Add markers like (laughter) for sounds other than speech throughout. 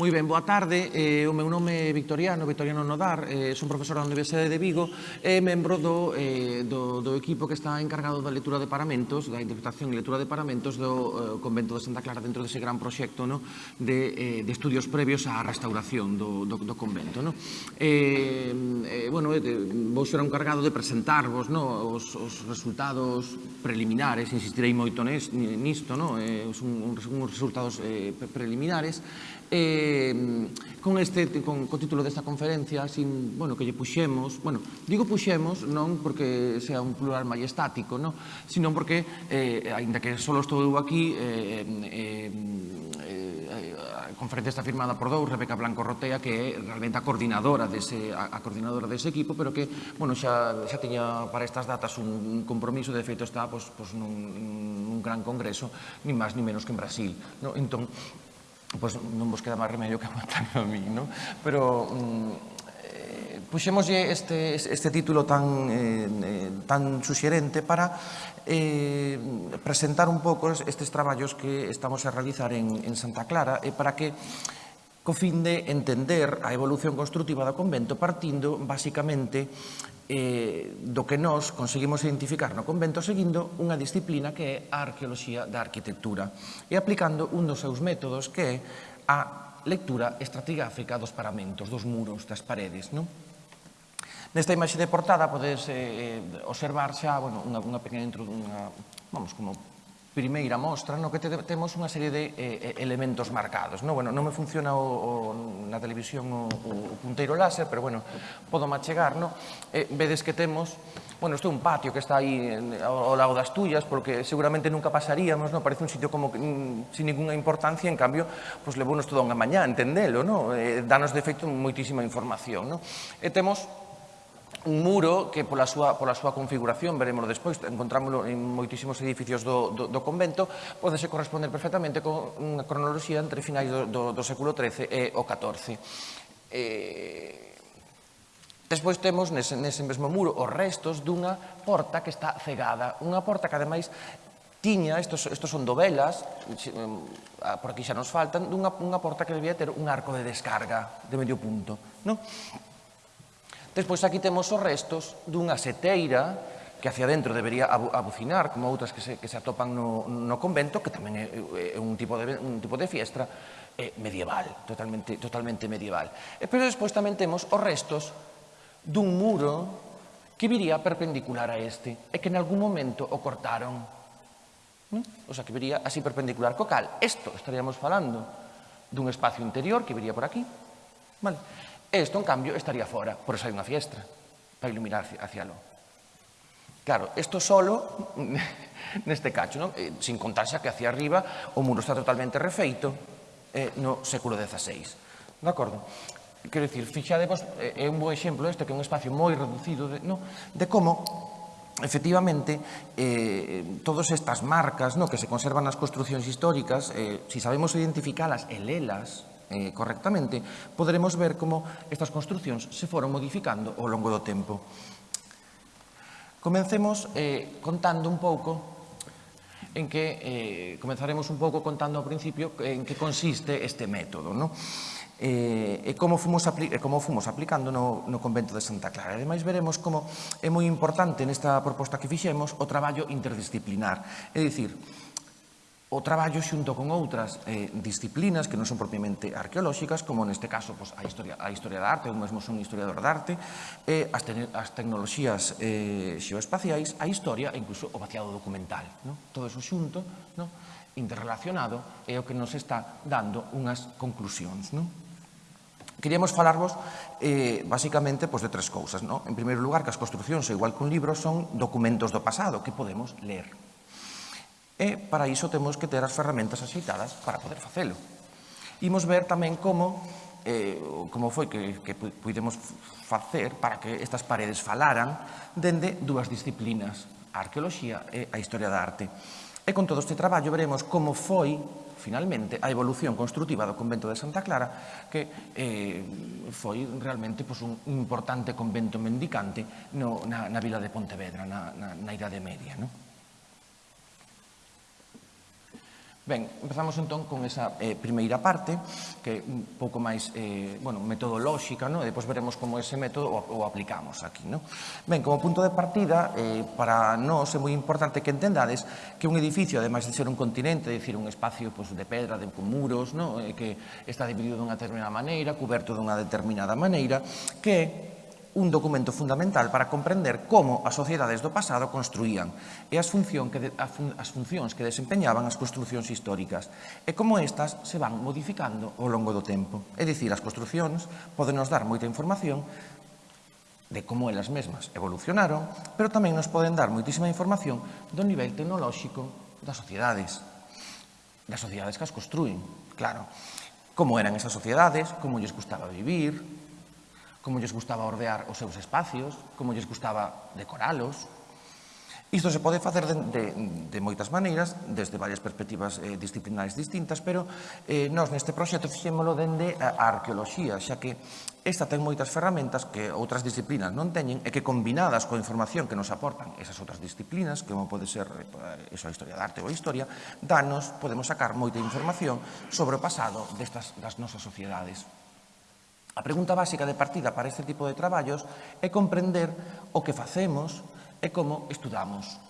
Moi ben, boa tarde. Eh, o meu nome é Victoriano, Victoriano Nodar, eh, son profesor da Universidade de Vigo e membro do, eh, do, do equipo que está encargado da lectura de paramentos, da interpretación e lectura de paramentos do eh, Convento de Santa Clara dentro dese gran proxecto no, de, eh, de estudios previos á restauración do, do, do convento. No? Eh, eh, bueno, eh, vou ser encargado de presentarvos no, os, os resultados preliminares, insistirei moito nisto, no? eh, son uns resultados eh, preliminares, eh, con este con co título desta conferencia, sin, bueno, que lle puxemos, bueno, digo puxemos non porque sea un plural majestático, no, sino porque eh aínda que só estou eu aquí, eh, eh, eh a conferencia está firmada por dous, Rebeca Blanco Rotea, que é realmente a coordinadora dese a, a coordinadora dese equipo, pero que, bueno, xa xa tiña para estas datas un compromiso, de feito está pois, pois nun, nun gran congreso, ni máis ni menos que en Brasil, no? Entón, pois non vos queda máis remedio que aguantarme a mí, non? Pero mm, eh, puxémoslle este, este título tan, eh, eh, tan suxerente para eh, presentar un pouco estes traballos que estamos a realizar en, en Santa Clara e para que co fin de entender a evolución constructiva do convento partindo, basicamente, eh, do que nós conseguimos identificar no convento seguindo unha disciplina que é a arqueoloxía da arquitectura e aplicando un dos seus métodos que é a lectura estratigráfica dos paramentos, dos muros, das paredes. Non? Nesta imaxe de portada podes eh, observar xa bueno, unha, unha pequena intro, unha, vamos, como primeira mostra no que te, temos unha serie de eh, eh, elementos marcados. No, bueno, non me funciona o, o, na televisión o, o punteiro láser, pero bueno, podo machegar, no? Eh, vedes que temos bueno, isto é un patio que está aí ao lado das tullas, porque seguramente nunca pasaríamos, non? Parece un sitio como que, mm, sin ninguna importancia, en cambio, pues, levounos toda unha mañá, entendelo, non? Eh, danos de feito moitísima información, non? E temos un muro que pola súa, pola súa configuración, veremos despois, encontrámoslo en moitísimos edificios do, do, do convento, podese corresponder perfectamente con unha cronoloxía entre finais do, do, do século XIII e o XIV. Eh, Despois temos nese, nese mesmo muro os restos dunha porta que está cegada, unha porta que ademais tiña, estos, estos son dovelas, mm, ah, por aquí xa nos faltan, dunha unha porta que debía ter un arco de descarga de medio punto. Non? Despois aquí temos os restos dunha seteira que hacia dentro debería abucinar, como outras que se, que se atopan no, no convento, que tamén é, é un, tipo de, un tipo de fiestra eh, medieval, totalmente, totalmente medieval. E, pero despois tamén temos os restos dun muro que viría perpendicular a este e que en algún momento o cortaron. ¿no? O sea, que viría así perpendicular co cal. Isto estaríamos falando dun espacio interior que viría por aquí. Vale. Esto, isto, en cambio, estaría fora, por eso hai unha fiestra, para iluminar hacia, lo. Claro, isto solo (laughs) neste cacho, non? Eh, sin contarse que hacia arriba o muro está totalmente refeito eh, no século XVI. De acordo? Quero dicir, fixadevos, eh, é un bo exemplo este, que é un espacio moi reducido de, no, de como efectivamente eh, todas estas marcas no, que se conservan nas construccións históricas, eh, si sabemos identificalas e lelas, eh, correctamente, poderemos ver como estas construccións se foron modificando ao longo do tempo. Comencemos eh, contando un pouco en que eh, comenzaremos un pouco contando ao principio en que consiste este método. No? eh, e como fomos, apli como fomos aplicando no, no convento de Santa Clara. Ademais, veremos como é moi importante nesta proposta que fixemos o traballo interdisciplinar. É dicir, o traballo xunto con outras eh, disciplinas que non son propiamente arqueolóxicas, como neste caso pois, a, historia, a historia da arte, eu mesmo son historiador da arte, eh, as, te as tecnoloxías eh, xeoespaciais, a historia e incluso o vaciado documental. No? Todo eso xunto, no? interrelacionado, é o que nos está dando unhas conclusións. Non? Queríamos falarvos eh, basicamente pois, de tres cousas. No? En primeiro lugar, que as construcións, igual que un libro, son documentos do pasado que podemos ler. E para iso temos que ter as ferramentas axeitadas para poder facelo. Imos ver tamén como eh, como foi que, que pudemos facer para que estas paredes falaran dende dúas disciplinas, a arqueoloxía e a historia da arte. E con todo este traballo veremos como foi finalmente a evolución construtiva do convento de Santa Clara que eh, foi realmente pois, un importante convento mendicante no, na, na vila de Pontevedra na, na, na Idade Media. Non? Ben, empezamos entón con esa eh, primeira parte, que é un pouco máis eh, bueno, metodolóxica, ¿no? e depois veremos como ese método o, o aplicamos aquí. ¿no? Ben, como punto de partida, eh, para nós é moi importante que entendades que un edificio, ademais de ser un continente, é decir, un espacio pues, de pedra, de con muros, ¿no? eh, que está dividido dunha determinada maneira, coberto dunha determinada maneira, que un documento fundamental para comprender como as sociedades do pasado construían e as, función que de, as funcións que desempeñaban as construcións históricas e como estas se van modificando ao longo do tempo. É dicir, as construcións poden nos dar moita información de como elas mesmas evolucionaron, pero tamén nos poden dar moitísima información do nivel tecnolóxico das sociedades, das sociedades que as construen, claro. Como eran esas sociedades, como lles gustaba vivir, como lles gustaba ordear os seus espacios, como lles gustaba decoralos. Isto se pode facer de, de, de moitas maneiras, desde varias perspectivas eh, disciplinares distintas, pero eh, nós neste proxecto fixémolo dende a, arqueoloxía, xa que esta ten moitas ferramentas que outras disciplinas non teñen e que combinadas coa información que nos aportan esas outras disciplinas, como pode ser eh, eso, eh, a historia da arte ou a historia, danos, podemos sacar moita información sobre o pasado destas das nosas sociedades. A pregunta básica de partida para este tipo de traballos é comprender o que facemos e como estudamos.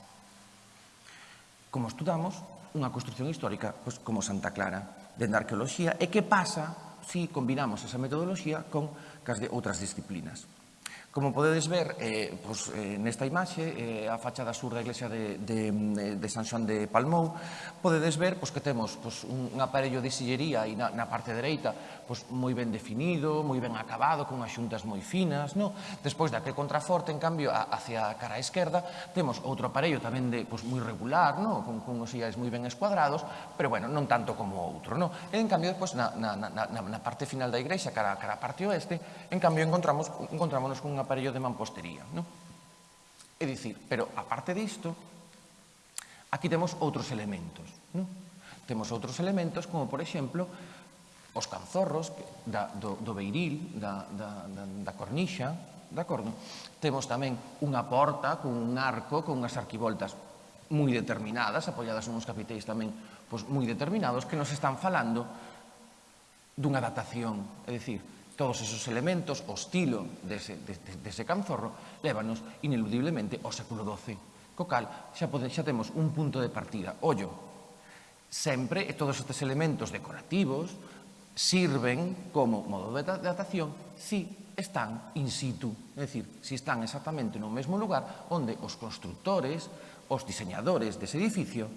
Como estudamos unha construcción histórica pois, como Santa Clara, dende a arqueoloxía, e que pasa se si combinamos esa metodoloxía con cas de outras disciplinas. Como podedes ver, eh, pois, eh, nesta imaxe, eh, a fachada sur da iglesia de, de, de San Xoan de Palmou, podedes ver pois, que temos pois, un, un aparello de sillería aí na, na parte dereita pois, moi ben definido, moi ben acabado, con as xuntas moi finas. No? Despois daquele contraforte, en cambio, a, hacia a cara esquerda, temos outro aparello tamén de, pois, moi regular, no? con, con os sillas moi ben escuadrados, pero bueno, non tanto como outro. No? E, en cambio, pois, na, na, na, na parte final da igrexa, cara, cara a parte oeste, en cambio, encontramos, encontrámonos cunha un aparello de mampostería. Non? É dicir, pero aparte disto, aquí temos outros elementos. Non? Temos outros elementos como, por exemplo, os canzorros da, do, do beiril, da, da, da, da cornixa, de acordo? Temos tamén unha porta con un arco, con unhas arquivoltas moi determinadas, apoiadas nuns capiteis tamén pois, moi determinados, que nos están falando dunha datación, é dicir, todos esos elementos, o estilo dese, dese, dese canzorro, lévanos ineludiblemente ao século XII. Co cal, xa, pode, xa temos un punto de partida. Ollo, sempre todos estes elementos decorativos sirven como modo de datación si están in situ, é dicir, si están exactamente no mesmo lugar onde os constructores, os diseñadores dese edificio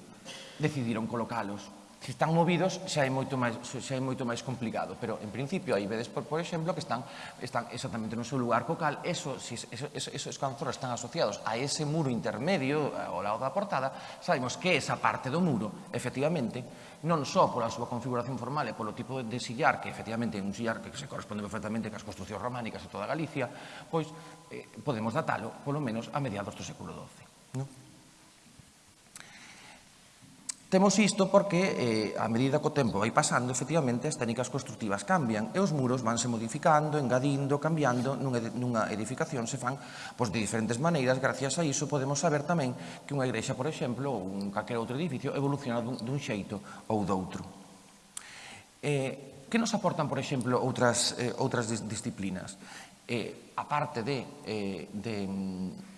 decidiron colocalos. Se están movidos xa é moito máis, xa é moito máis complicado, pero en principio aí vedes, por, por exemplo, que están, están exactamente no seu lugar co cal, eso, si, eso, eso, esos canzoros están asociados a ese muro intermedio ao lado da portada, sabemos que esa parte do muro, efectivamente, non só pola súa configuración formal e polo tipo de sillar, que efectivamente é un sillar que se corresponde perfectamente cas construcións románicas de toda Galicia, pois eh, podemos datalo, polo menos, a mediados do século XII. Non? Temos isto porque, eh, a medida que o tempo vai pasando, efectivamente, as técnicas constructivas cambian e os muros vanse modificando, engadindo, cambiando nunha edificación se fan pois, de diferentes maneiras. Gracias a iso podemos saber tamén que unha igrexa, por exemplo, ou un calquera outro edificio evoluciona dun, dun xeito ou doutro. Eh, que nos aportan, por exemplo, outras, eh, outras disciplinas? Eh, a parte de, eh, de mm,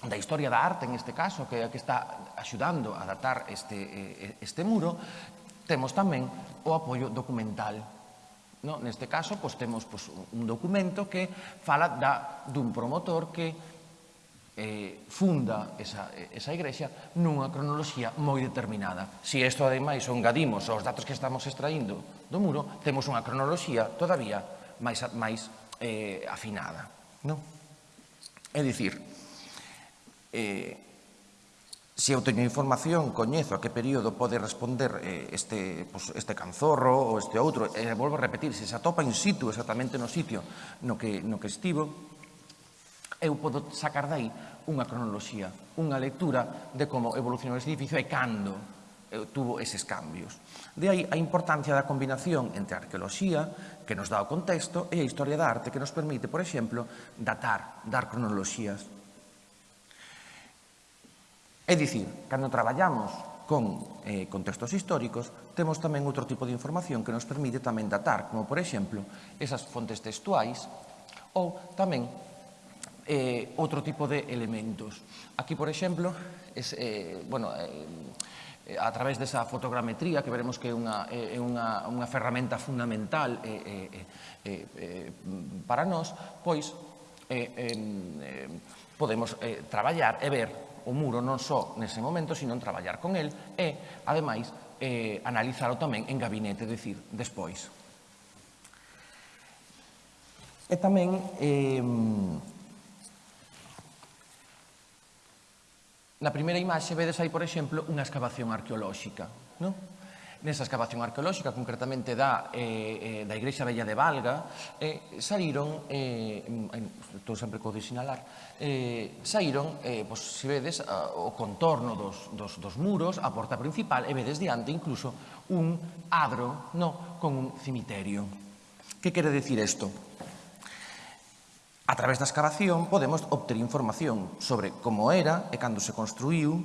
da historia da arte, en este caso, que é a que está axudando a datar este, eh, este muro, temos tamén o apoio documental No, neste caso, pois, temos pois, un documento que fala da, dun promotor que eh, funda esa, esa igrexa nunha cronoloxía moi determinada. Se si isto, ademais, o engadimos aos datos que estamos extraindo do muro, temos unha cronoloxía todavía máis, máis eh, afinada. Non? É dicir, Eh, se eu teño información, coñezo a que período pode responder eh, este, pues, este canzorro ou este outro, e eh, volvo a repetir, se se atopa in situ exactamente no sitio no que, no que estivo, eu podo sacar dai unha cronoloxía, unha lectura de como evolucionou ese edificio e cando eh, tuvo eses cambios. De aí a importancia da combinación entre a arqueoloxía, que nos dá o contexto, e a historia da arte, que nos permite, por exemplo, datar, dar cronoloxías É dicir, cando traballamos con eh, contextos históricos, temos tamén outro tipo de información que nos permite tamén datar, como por exemplo, esas fontes textuais ou tamén eh, outro tipo de elementos. Aquí, por exemplo, es, eh, bueno, eh, a través desa fotogrametría, que veremos que é unha, é eh, unha, unha ferramenta fundamental eh, eh, eh, eh para nós, pois eh, eh, podemos eh, traballar e ver o muro non só nese momento, sino en traballar con el e, ademais, eh, analizalo tamén en gabinete, decir, despois. E tamén eh, na primeira imaxe vedes aí, por exemplo, unha excavación arqueolóxica, non? nesa excavación arqueolóxica, concretamente da, eh, eh, da Igrexa Bella de Valga, eh, saíron, eh, estou sempre co de sinalar, eh, saíron, eh, pois, se vedes, a, o contorno dos, dos, dos muros, a porta principal, e vedes diante incluso un adro no, con un cimiterio. Que quere decir isto? A través da excavación podemos obter información sobre como era e cando se construiu,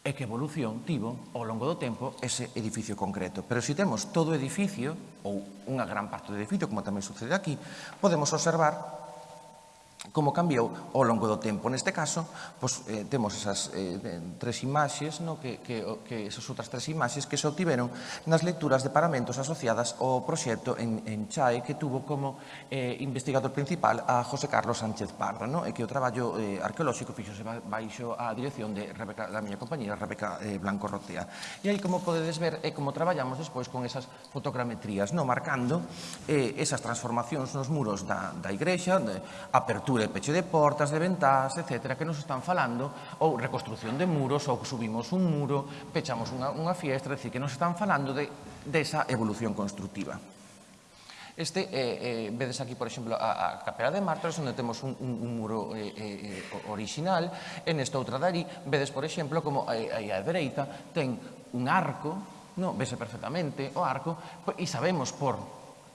e que evolución tivo ao longo do tempo ese edificio concreto. Pero se temos todo o edificio, ou unha gran parte do edificio, como tamén sucede aquí, podemos observar como cambiou ao longo do tempo. Neste caso, pois, eh, temos esas eh, tres imaxes, no? que, que, que esas outras tres imaxes que se obtiveron nas lecturas de paramentos asociadas ao proxecto en, en Chae, que tuvo como eh, investigador principal a José Carlos Sánchez Pardo, no? e que o traballo eh, arqueolóxico fixose baixo a dirección de Rebeca, da miña compañera Rebeca eh, Blanco Rotea. E aí, como podedes ver, é como traballamos despois con esas fotogrametrías, no? marcando eh, esas transformacións nos muros da, da igrexa, de apertura de pecho de portas, de ventás, etcétera, que nos están falando, ou reconstrucción de muros, ou subimos un muro, pechamos unha, unha fiestra, decir, que nos están falando de, desa evolución constructiva. Este, eh, eh, vedes aquí, por exemplo, a, a Capela de Mártores, onde temos un, un, un muro eh, eh, original. En esta outra darí, vedes, por exemplo, como aí a dereita ten un arco, no, vese perfectamente o arco, e sabemos por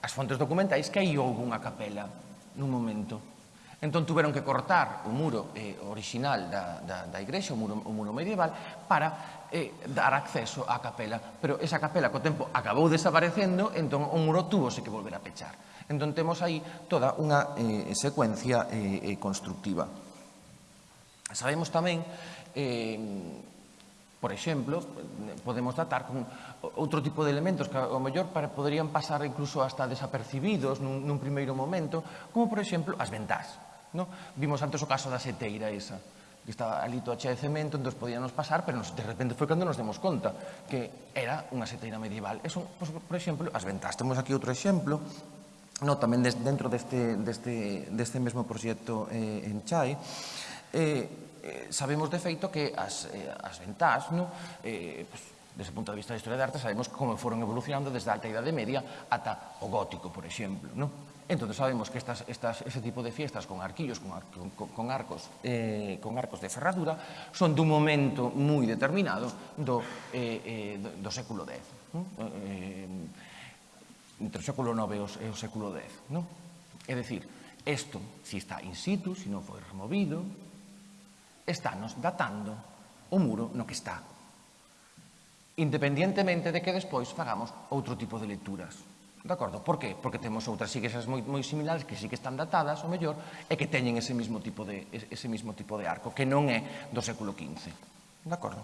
as fontes documentais que aí houve unha capela nun momento. Entón tuveron que cortar o muro eh, original da, da, da igrexa, o muro, o muro medieval, para eh, dar acceso á capela. Pero esa capela, co tempo, acabou desaparecendo, entón o muro túvose que volver a pechar. Entón temos aí toda unha eh, secuencia eh, eh constructiva. Sabemos tamén eh, Por exemplo, podemos datar con outro tipo de elementos que ao mellor para, poderían pasar incluso hasta desapercibidos nun, nun primeiro momento, como por exemplo as ventás. No? Vimos antes o caso da seteira esa, que estaba ali toda chea de cemento, entón podíanos pasar, pero nos, de repente foi cando nos demos conta que era unha seteira medieval. Eso, pues, por exemplo, as ventas. Temos aquí outro exemplo, no, tamén des, dentro deste, deste, deste mesmo proxecto eh, en Chai, eh, eh, sabemos de feito que as, eh, as ventás, no, eh, pues, desde o punto de vista da historia da arte, sabemos como foron evolucionando desde a alta idade media ata o gótico, por exemplo. No? Entón, sabemos que estas, estas, ese tipo de fiestas con arquillos, con, con, con, arcos, eh, con arcos de ferradura, son dun momento moi determinado do, eh, eh, do século X. Eh, entre o século IX e o, século X. No? É dicir, isto, se si está in situ, se si non foi removido, estános datando o muro no que está. Independientemente de que despois fagamos outro tipo de lecturas. De acordo? Por qué? Porque temos outras igrexas moi, moi similares que sí que están datadas, o mellor, e que teñen ese mismo tipo de, ese mismo tipo de arco, que non é do século XV. De acordo?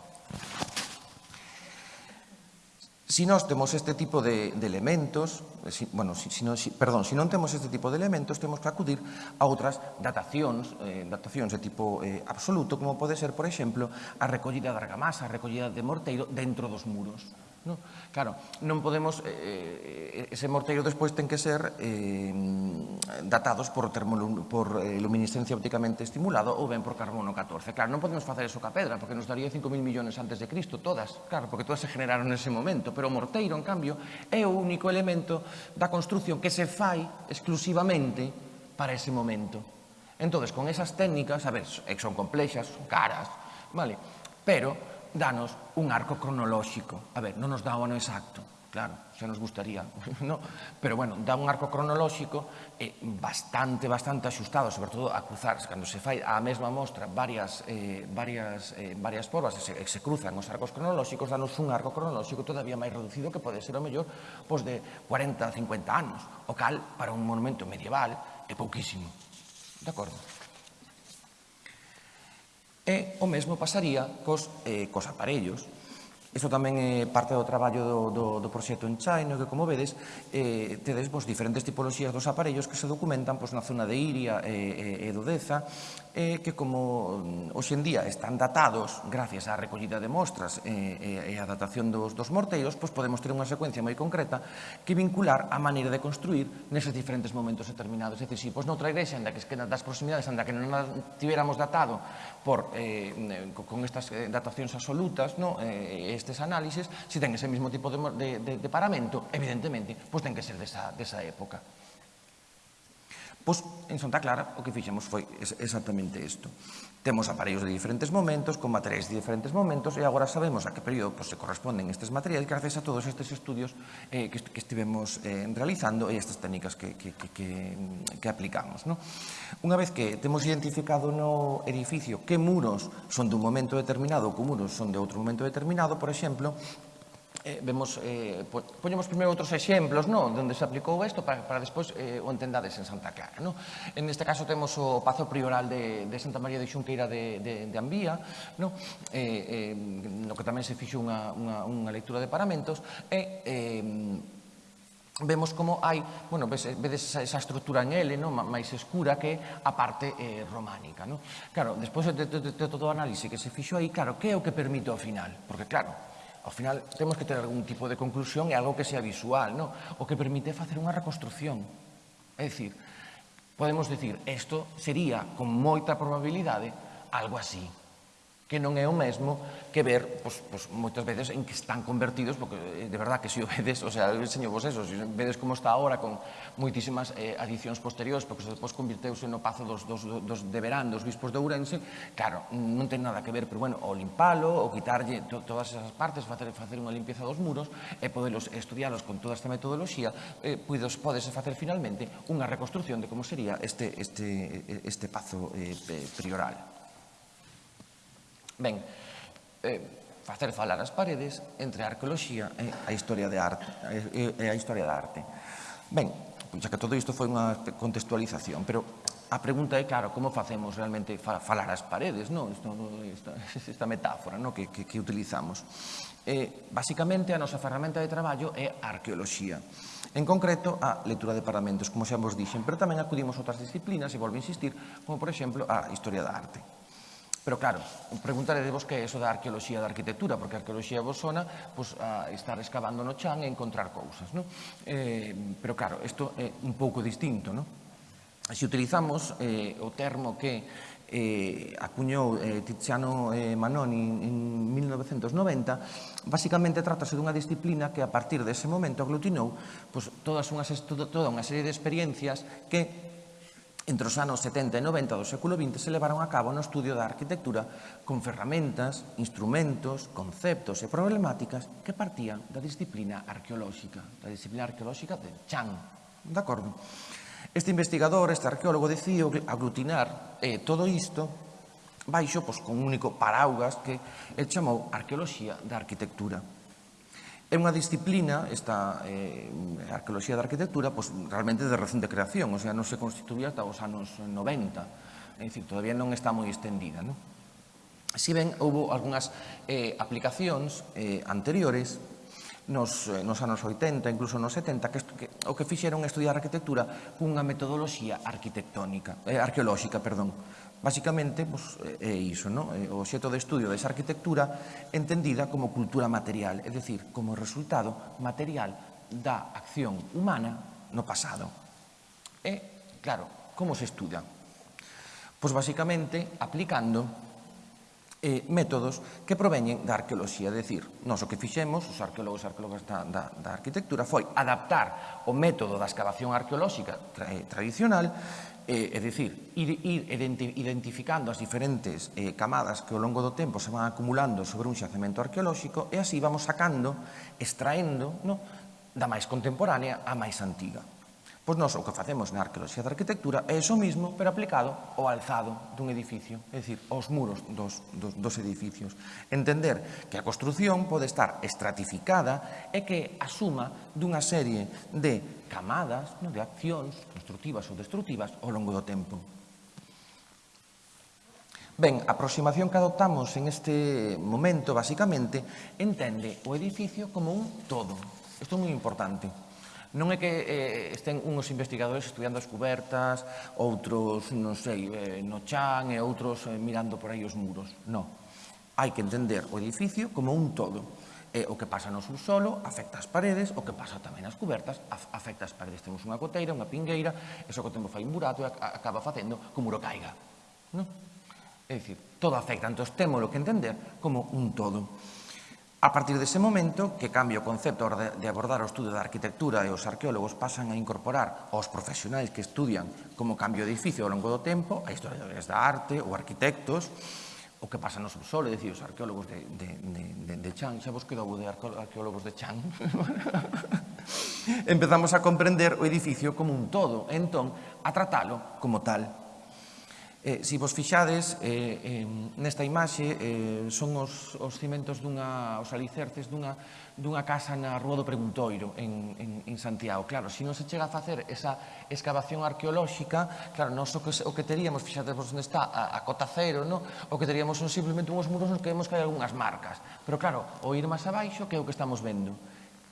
Si nós temos este tipo de, de elementos, si, bueno, si, si non, si, perdón, si non temos este tipo de elementos, temos que acudir a outras datacións, eh, datacións de tipo eh, absoluto, como pode ser, por exemplo, a recollida de argamasa, a recollida de morteiro dentro dos muros. No? Claro, non podemos, eh, eh, ese morteiro despois ten que ser eh, datados por, termo, por eh, luminiscencia ópticamente estimulado ou ben por carbono 14. Claro, non podemos facer eso ca pedra, porque nos daría 5.000 millóns antes de Cristo, todas, claro, porque todas se generaron nese momento, pero o morteiro, en cambio, é o único elemento da construción que se fai exclusivamente para ese momento. Entón, con esas técnicas, a ver, son complexas, son caras, vale, pero danos un arco cronolóxico. A ver, non nos dá o ano exacto, claro, xa nos gustaría, (laughs) no? pero bueno, dá un arco cronolóxico eh, bastante, bastante axustado, sobre todo a cruzar, cando se fai a mesma mostra varias, eh, varias, eh, varias porvas, se, se cruzan os arcos cronolóxicos, danos un arco cronolóxico todavía máis reducido que pode ser o mellor pois de 40 a 50 anos, o cal para un monumento medieval é pouquísimo. De acordo? E o mesmo pasaría cos, eh, cos aparellos. Isto tamén é parte do traballo do, do, do proxecto en China, que como vedes, eh, tedes vos, diferentes tipoloxías dos aparellos que se documentan pois, na zona de Iria e, e, e do Deza, eh, que como mm, hoxendía están datados gracias á recollida de mostras eh, eh e a datación dos, dos morteiros, pois podemos ter unha secuencia moi concreta que vincular a maneira de construir neses diferentes momentos determinados. É dicir, si, pois noutra igrexa anda que, das proximidades anda que non a tiveramos datado por, eh, con estas eh, datacións absolutas, no, eh, estes análises, se si ten ese mesmo tipo de, de, de, de paramento, evidentemente, pois ten que ser desa, desa época. Pois en Santa Clara o que fixemos foi exactamente isto. Temos aparellos de diferentes momentos, con materiais de diferentes momentos, e agora sabemos a que período pois, se corresponden estes materiais gracias a todos estes estudios eh, que, que estivemos eh, realizando e estas técnicas que, que, que, que, que aplicamos. No? Unha vez que temos identificado no edificio que muros son dun momento determinado ou que muros son de outro momento determinado, por exemplo, eh, vemos, eh, poñemos primeiro outros exemplos no? onde se aplicou isto para, para despois eh, o entendades en Santa Clara. No? En este caso temos o Pazo Prioral de, de Santa María de Xunqueira de, de, de Ambía, no? Eh, eh, no que tamén se fixo unha, unha, unha lectura de paramentos, e eh, vemos como hai, bueno, ves, vedes esa, esa estrutura en L, no? máis escura que a parte eh, románica. No? Claro, despois de, de, de, de todo o análise que se fixo aí, claro, que é o que permite ao final? Porque, claro, Ao final, temos que ter algún tipo de conclusión e algo que sea visual, ¿no? O que permite facer unha reconstrucción. É dicir, podemos decir, isto sería, con moita probabilidade, algo así que non é o mesmo que ver pois, pois, moitas veces en que están convertidos, porque eh, de verdad que se o vedes, o sea, enseño vos eso, se vedes como está ahora con moitísimas eh, adicións posteriores, porque depois convirteuse no pazo dos, dos, dos de verán, dos bispos de Ourense, claro, non ten nada que ver, pero bueno, o limpalo, o quitarlle to, todas esas partes, facer, facer unha limpieza dos muros, e podelos estudialos con toda esta metodoloxía, eh, podes, podes facer finalmente unha reconstrucción de como sería este, este, eh, este pazo eh, eh prioral. Ben, eh, facer falar as paredes entre a arqueoloxía e a historia de arte e a historia da arte. Ben, pois xa que todo isto foi unha contextualización, pero a pregunta é, claro, como facemos realmente falar as paredes, non? Isto, esta, (laughs) esta metáfora non? Que, que, que utilizamos. Eh, basicamente, a nosa ferramenta de traballo é a arqueoloxía. En concreto, a lectura de paramentos, como xa vos dixen, pero tamén acudimos a outras disciplinas, e volvo a insistir, como por exemplo a historia da arte. Pero claro, preguntarede vos que é eso da arqueoloxía da arquitectura, porque a arqueoloxía vos sona pois, a estar excavando no chan e encontrar cousas. No? Eh, pero claro, isto é un pouco distinto. No? Se utilizamos eh, o termo que eh, acuñou eh, Tiziano eh, Manoni en 1990, basicamente trátase dunha disciplina que a partir dese momento aglutinou pois, todas unhas, toda unha serie de experiencias que entre os anos 70 e 90 do século XX se levaron a cabo no estudio da arquitectura con ferramentas, instrumentos, conceptos e problemáticas que partían da disciplina arqueolóxica, da disciplina arqueolóxica de Chan. De acordo? Este investigador, este arqueólogo, decidiu aglutinar eh, todo isto baixo pois, con un único paraugas que el chamou arqueoloxía da arquitectura. É unha disciplina, esta eh, arqueoloxía da arquitectura, pois, realmente de recente creación, o sea, non se constituía ata os anos 90, é dicir, todavía non está moi extendida. Non? Si ben, houve algunhas eh, aplicacións eh, anteriores, nos, eh, nos anos 80, incluso nos 70, que, que o que fixeron estudiar arquitectura cunha metodoloxía arquitectónica, eh, arqueolóxica, perdón. Basicamente, pois, é iso, ¿no? o xeto de estudio desa arquitectura entendida como cultura material, é dicir, como resultado material da acción humana no pasado. E, claro, como se estuda? Pois basicamente aplicando eh, métodos que proveñen da arqueoloxía, é dicir, nós o que fixemos, os arqueólogos e arqueólogas da, da, da arquitectura, foi adaptar o método da excavación arqueolóxica tra, eh, tradicional Eh, é dicir, ir, ir identificando as diferentes eh, camadas que ao longo do tempo se van acumulando sobre un xacemento arqueolóxico e así vamos sacando, extraendo no, da máis contemporánea a máis antiga. Pois nós o que facemos na arqueoloxía da arquitectura é iso mismo, pero aplicado ao alzado dun edificio, é dicir, aos muros dos, dos, dos edificios. Entender que a construción pode estar estratificada e que asuma dunha serie de camadas no, de accións constructivas ou destructivas ao longo do tempo. Ben, a aproximación que adoptamos en este momento, basicamente, entende o edificio como un todo. Isto é moi importante. Non é que eh, estén uns investigadores estudiando as cubertas, outros, non sei, eh, no chan e outros eh, mirando por aí os muros. Non. Hai que entender o edificio como un todo. E o que pasa no subsolo afecta as paredes, o que pasa tamén as cubertas afecta as paredes. Temos unha coteira, unha pingueira, e que o tempo fai un burato e acaba facendo que o muro caiga. Non? É dicir, todo afecta, entón temos que entender como un todo. A partir dese momento, que cambia o concepto de abordar o estudio da arquitectura e os arqueólogos pasan a incorporar aos profesionais que estudian como cambio de edificio ao longo do tempo, a historiadores da arte ou arquitectos, o que pasa no subsolo, é dicir, os arqueólogos de, de, de, de de Chan, xa vos quedou de arqueólogos de Chan, (laughs) empezamos a comprender o edificio como un todo, entón a tratalo como tal. Eh, se si vos fixades, eh, eh, nesta imaxe eh, son os, os cimentos dunha, os alicerces dunha dunha casa na Rúa do Preguntoiro, en, en, en Santiago. Claro, se non se chega a facer esa excavación arqueolóxica, claro, non so que, o que teríamos, fixate vos onde está a, a cota cero, no? o que teríamos son simplemente unhos muros nos que vemos que hai algunhas marcas. Pero claro, o ir máis abaixo, que é o que estamos vendo?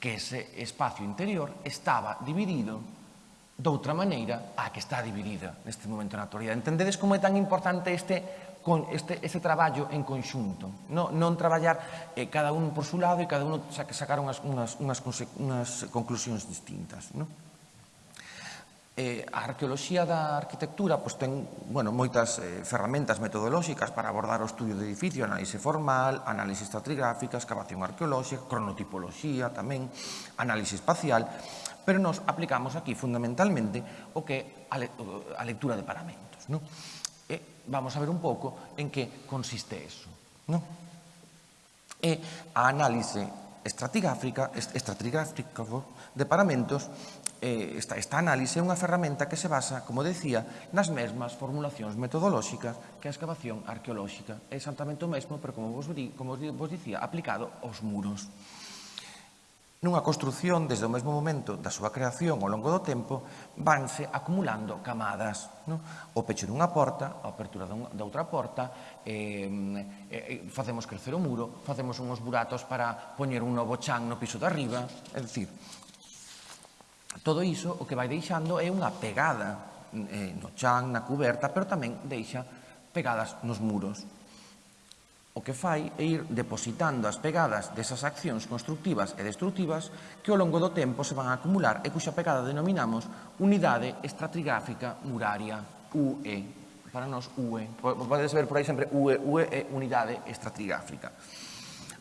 Que ese espacio interior estaba dividido doutra maneira a que está dividida neste momento na actualidade. Entendedes como é tan importante este con este, ese traballo en conxunto. Non, non traballar eh, cada un por su lado e cada un sacar unhas, unhas, unhas, unhas conclusións distintas. Non? Eh, a arqueoloxía da arquitectura pois, ten bueno, moitas eh, ferramentas metodolóxicas para abordar o estudio do edificio, análise formal, análise estratigráfica, excavación arqueolóxica, cronotipoloxía tamén, análise espacial, pero nos aplicamos aquí fundamentalmente o que a, le, a lectura de paramentos. Non? vamos a ver un pouco en que consiste eso. Non? E a análise estratigráfica, estratigráfica de paramentos eh, esta, esta análise é unha ferramenta que se basa, como decía, nas mesmas formulacións metodolóxicas que a excavación arqueolóxica. É exactamente o mesmo, pero como vos, como vos dicía, aplicado aos muros. Nunha construción, desde o mesmo momento da súa creación ao longo do tempo, vanse acumulando camadas. Non? O pecho dunha porta, a apertura da outra porta, eh, eh, eh, facemos crecer o muro, facemos unhos buratos para poñer un novo chan no piso de arriba. É dicir, todo iso o que vai deixando é unha pegada eh, no chan, na cuberta, pero tamén deixa pegadas nos muros o que fai é ir depositando as pegadas desas accións constructivas e destructivas que ao longo do tempo se van a acumular e cuxa pegada denominamos unidade estratigráfica muraria UE. Para nós UE. Podedes ver por aí sempre UE, UE é unidade estratigráfica.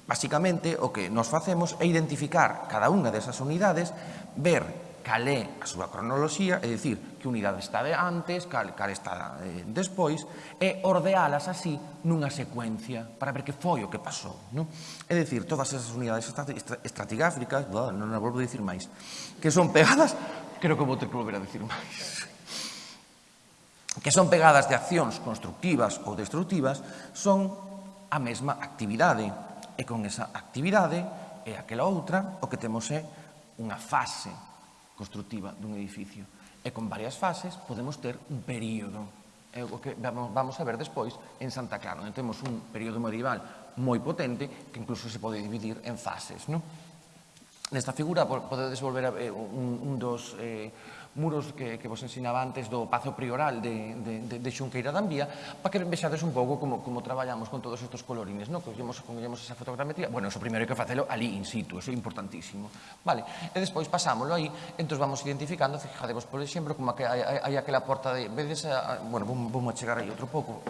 Basicamente, o que nos facemos é identificar cada unha desas unidades, ver cal é a súa cronoloxía, é dicir, que unidade está de antes, cal, cal está de, despois, e ordealas así nunha secuencia para ver que foi o que pasou. Non? É dicir, todas esas unidades estratigáficas, non as volvo a dicir máis, que son pegadas, creo que vou ter que volver a dicir máis, que son pegadas de accións constructivas ou destructivas, son a mesma actividade, e con esa actividade e aquela outra, o que temos é unha fase constructiva dun edificio. E con varias fases podemos ter un período, é o que vamos a ver despois en Santa Clara, onde temos un período medieval moi potente que incluso se pode dividir en fases. Non? Nesta figura podedes volver a ver un, un dos... Eh, muros que, que vos ensinaba antes do Pazo Prioral de, de, de, de Xunqueira da Ambía, para que vexades un pouco como, como traballamos con todos estes colorines, no? Collemos, collemos esa fotogrametría, bueno, eso primeiro hai que facelo ali in situ, eso é importantísimo, vale? E despois pasámoslo aí, entón vamos identificando, fijadevos, por exemplo, como que hai, hai, hai aquela porta de, vedes, a, bueno, vamos a chegar aí outro pouco,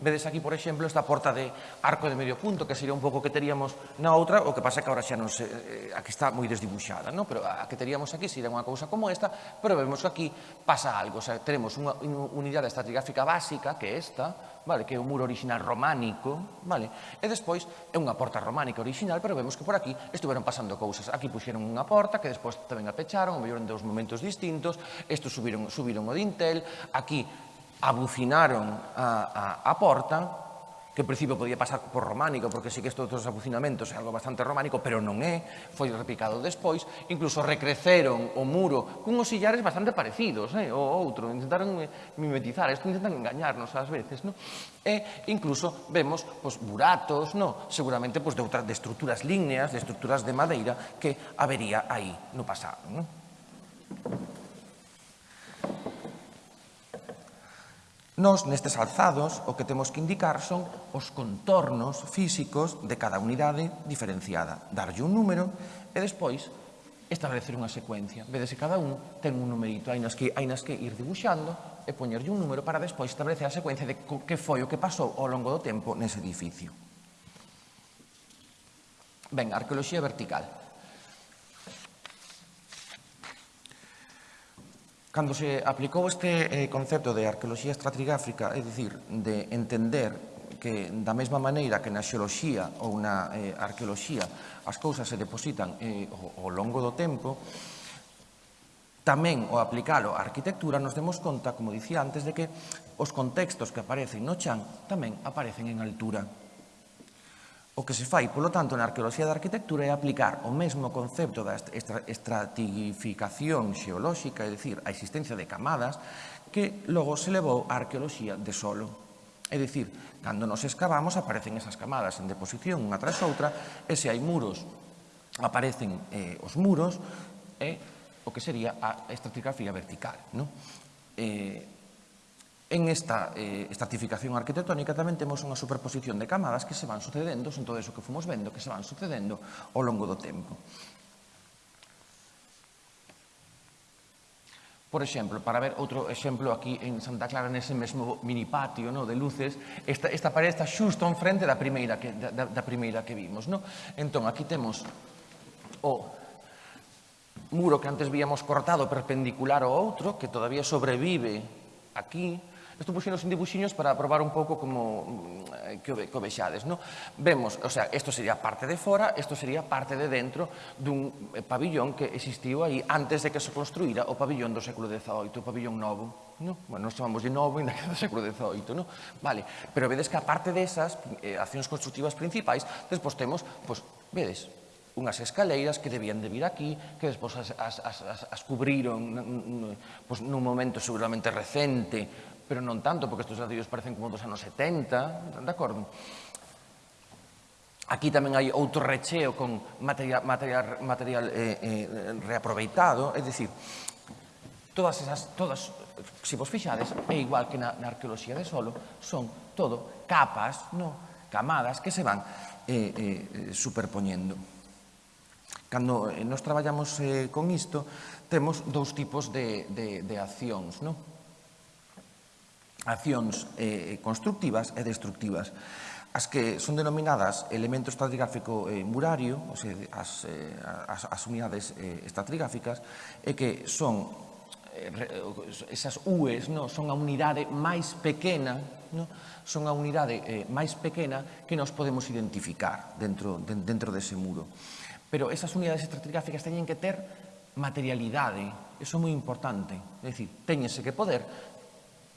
Vedes aquí, por exemplo, esta porta de arco de medio punto, que sería un pouco que teríamos na outra, o que pasa que agora xa non se, eh, a que está moi desdibuxada, non? pero a que teríamos aquí sería unha cousa como esta, pero vemos que aquí pasa algo, o sea, tenemos unha unidade estratigráfica básica, que é esta, vale? que é o muro original románico, vale? e despois é unha porta románica original, pero vemos que por aquí estiveron pasando cousas. Aquí puxeron unha porta, que despois tamén a pecharon, o mellor en dous momentos distintos, isto subiron, subiron o dintel, aquí abucinaron a, a, a Porta, que en principio podía pasar por románico, porque sí que estos dos abucinamentos é algo bastante románico, pero non é, foi replicado despois, incluso recreceron o muro cunhos sillares bastante parecidos, eh, o outro, intentaron mimetizar, isto intentan engañarnos ás veces, no? e incluso vemos pues, buratos, no? seguramente pues, de, outras, de estruturas líneas, de estruturas de madeira que habería aí no pasado. No? Nos, nestes alzados, o que temos que indicar son os contornos físicos de cada unidade diferenciada. Darlle un número e despois establecer unha secuencia. Vedese, cada un ten un numerito, hai nas que, hai nas que ir dibuixando e poñerlle un número para despois establecer a secuencia de que foi o que pasou ao longo do tempo nese edificio. Ben, arqueoloxía vertical. Cando se aplicou este eh, concepto de arqueoloxía estratigráfica, é dicir, de entender que da mesma maneira que na xeoloxía ou na eh, arqueoloxía as cousas se depositan eh, ao, ao longo do tempo, tamén ao aplicalo á arquitectura nos demos conta, como dicía antes, de que os contextos que aparecen no chan tamén aparecen en altura. O que se fai, polo tanto, na arqueoloxía da arquitectura é aplicar o mesmo concepto da estratificación xeolóxica, é dicir, a existencia de camadas, que logo se levou á arqueoloxía de solo. É dicir, cando nos escavamos aparecen esas camadas en deposición unha tras outra, e se hai muros, aparecen eh, os muros, e o que sería a estratigrafía vertical. Non? Eh, En esta eh, estratificación arquitectónica tamén temos unha superposición de camadas que se van sucedendo, son todo eso que fomos vendo, que se van sucedendo ao longo do tempo. Por exemplo, para ver outro exemplo aquí en Santa Clara, nese mesmo mini patio no, de luces, esta, esta parede está xusto en frente da primeira que, da, da primeira que vimos. No? Entón, aquí temos o muro que antes víamos cortado perpendicular ao outro, que todavía sobrevive aquí, Isto puxinos en dibuxiños para probar un pouco como mm, eh, que o, que o vexades. No? Vemos, o sea, isto sería parte de fora, isto sería parte de dentro dun eh, pabillón que existiu aí antes de que se construíra o pabillón do século XVIII, o pabillón novo. No? Bueno, nos chamamos de novo ainda que do século XVIII, no? Vale, pero vedes que aparte desas eh, accións constructivas principais, despois temos, pois, vedes, unhas escaleiras que debían de vir aquí, que despois as, as, as, as cubriron pois, nun momento seguramente recente pero non tanto, porque estes ladrillos parecen como dos anos 70, de acordo? Aquí tamén hai outro recheo con material, material, material eh, eh, reaproveitado, é dicir, todas esas, todas, se vos fixades, é igual que na, na arqueoloxía de solo, son todo capas, no, camadas que se van eh, eh, superpoñendo. Cando eh, nos traballamos eh, con isto, temos dous tipos de, de, de accións, non? accións eh, eh, constructivas e destructivas as que son denominadas elemento estratigráfico eh, murario, ou sea, as, eh, as, as unidades eh, estratigráficas, e que son eh, esas UEs, no? son a unidade máis pequena, no? son a unidade eh, máis pequena que nos podemos identificar dentro, de, dentro dese muro. Pero esas unidades estratigráficas teñen que ter materialidade, eso é moi importante, é dicir, teñense que poder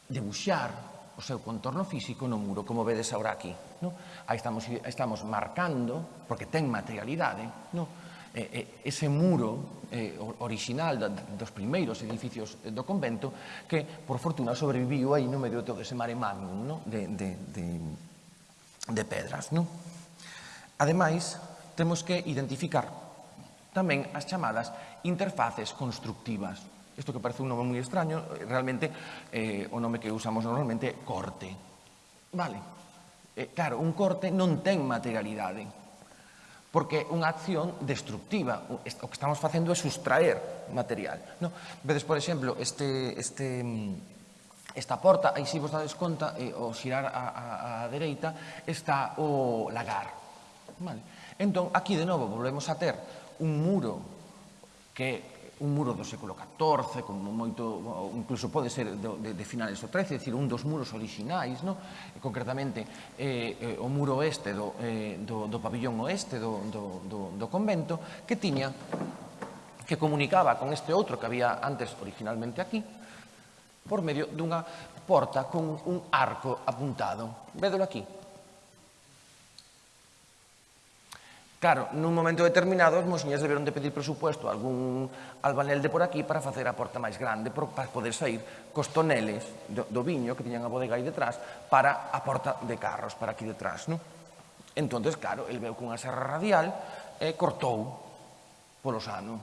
debuxar o seu contorno físico no muro, como vedes agora aquí. No? Aí estamos, estamos marcando, porque ten materialidade, no? eh, eh, ese muro eh, original da, dos primeiros edificios do convento que, por fortuna, sobreviviu aí no medio de todo ese mare magnum no? de, de, de, de pedras. No? Ademais, temos que identificar tamén as chamadas interfaces constructivas isto que parece un nome moi extraño, realmente eh, o nome que usamos normalmente é corte. Vale. Eh, claro, un corte non ten materialidade, porque é unha acción destructiva. O que estamos facendo é sustraer material. No? Vedes, por exemplo, este, este, mm, esta porta, aí si vos dades conta, eh, o xirar a, a, a dereita, está o lagar. Vale. Entón, aquí de novo volvemos a ter un muro que un muro do século XIV, como moito, incluso pode ser de, de, de finales do XIII, é dicir, un dos muros orixinais, no? concretamente eh, eh, o muro oeste do, eh, do, do pabillón oeste do, do, do, do convento, que tiña que comunicaba con este outro que había antes originalmente aquí, por medio dunha porta con un arco apuntado. Vedelo aquí, Claro, nun momento determinado as monxiñas deberon de pedir presupuesto a algún albanel de por aquí para facer a porta máis grande para poder sair cos toneles do, do viño que tiñan a bodega aí detrás para a porta de carros para aquí detrás, non? Entón, claro, el veu cunha serra radial e cortou polo sano.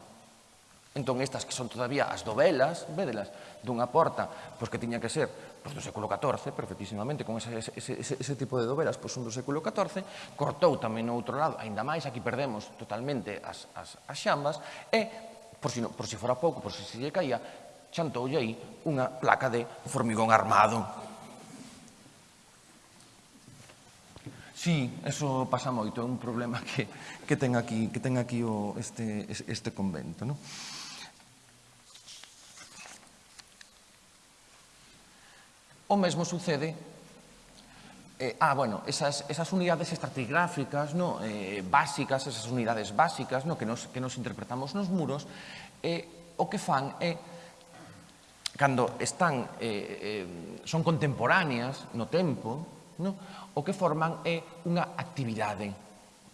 Entón, estas que son todavía as dovelas, vedelas, dunha porta, pois que tiña que ser pois, do século XIV, perfectísimamente, con ese, ese, ese, ese tipo de dovelas, pois un do século XIV, cortou tamén no outro lado, aínda máis, aquí perdemos totalmente as, as, as xambas, e, por si, no, por si fora pouco, por si se lle caía, chantoulle aí unha placa de formigón armado. Sí, eso pasa moito, é un problema que, que ten aquí, que ten aquí o, este, este convento. Non? O mesmo sucede Eh, ah, bueno, esas, esas unidades estratigráficas no, eh, básicas, esas unidades básicas no, que, nos, que nos interpretamos nos muros, eh, o que fan é, eh, cando están, eh, eh, son contemporáneas no tempo, no, o que forman é unha actividade,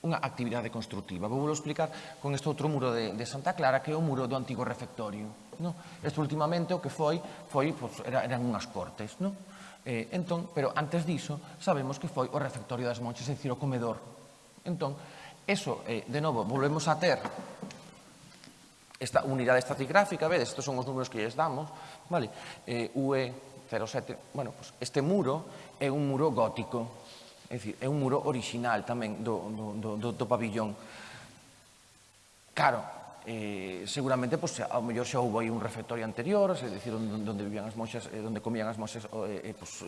unha actividade constructiva. Vou explicar con este outro muro de, de Santa Clara, que é o muro do antigo refectorio. No? Esto últimamente o que foi, foi pues, era, eran unhas cortes. No? Eh, entón, pero antes diso, sabemos que foi o refectorio das monxas, é dicir, o comedor. Entón, eso, eh, de novo, volvemos a ter esta unidade estratigráfica, vedes, estos son os números que lles damos, vale? Eh, UE07, bueno, pues este muro é un muro gótico, é dicir, é un muro original tamén do, do, do, do pabillón. Claro, eh, seguramente pues, ao mellor xa houve aí un refectorio anterior, é dicir, onde vivían as monxas, eh, onde comían as monxas eh, eh, pues,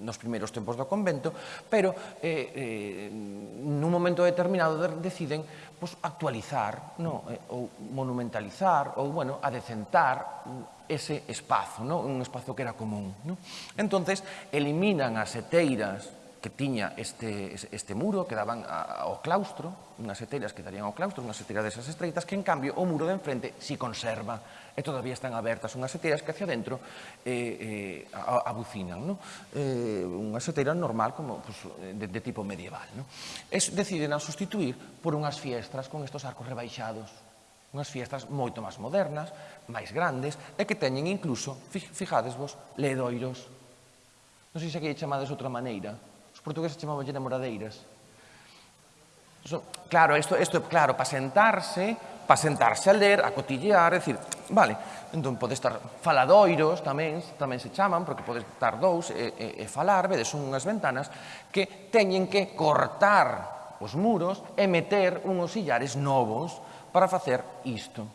nos primeiros tempos do convento, pero eh, eh, nun momento determinado deciden pues, actualizar no? eh, ou monumentalizar ou bueno, adecentar ese espazo, no? un espazo que era común. No? Entonces, eliminan as seteiras, que tiña este, este muro que daban ao claustro, unhas etelas que darían ao claustro, unhas etelas desas estreitas, que en cambio o muro de enfrente si conserva e todavía están abertas unhas etelas que hacia dentro eh, eh, abucinan. No? Eh, unhas etelas normal como pues, de, de tipo medieval. No? Es, deciden a sustituir por unhas fiestras con estos arcos rebaixados, unhas fiestas moito máis modernas, máis grandes, e que teñen incluso, fijadesvos, ledoiros. Non sei se aquí chamades outra maneira, Os portugueses chamabanlle namoradeiras. So, claro, isto, isto é claro, para sentarse, para sentarse a ler, a cotillear, é dicir, vale, entón pode estar faladoiros tamén, tamén se chaman, porque pode estar dous e, e, e falar, vedes unhas ventanas que teñen que cortar os muros e meter unhos illares novos para facer isto.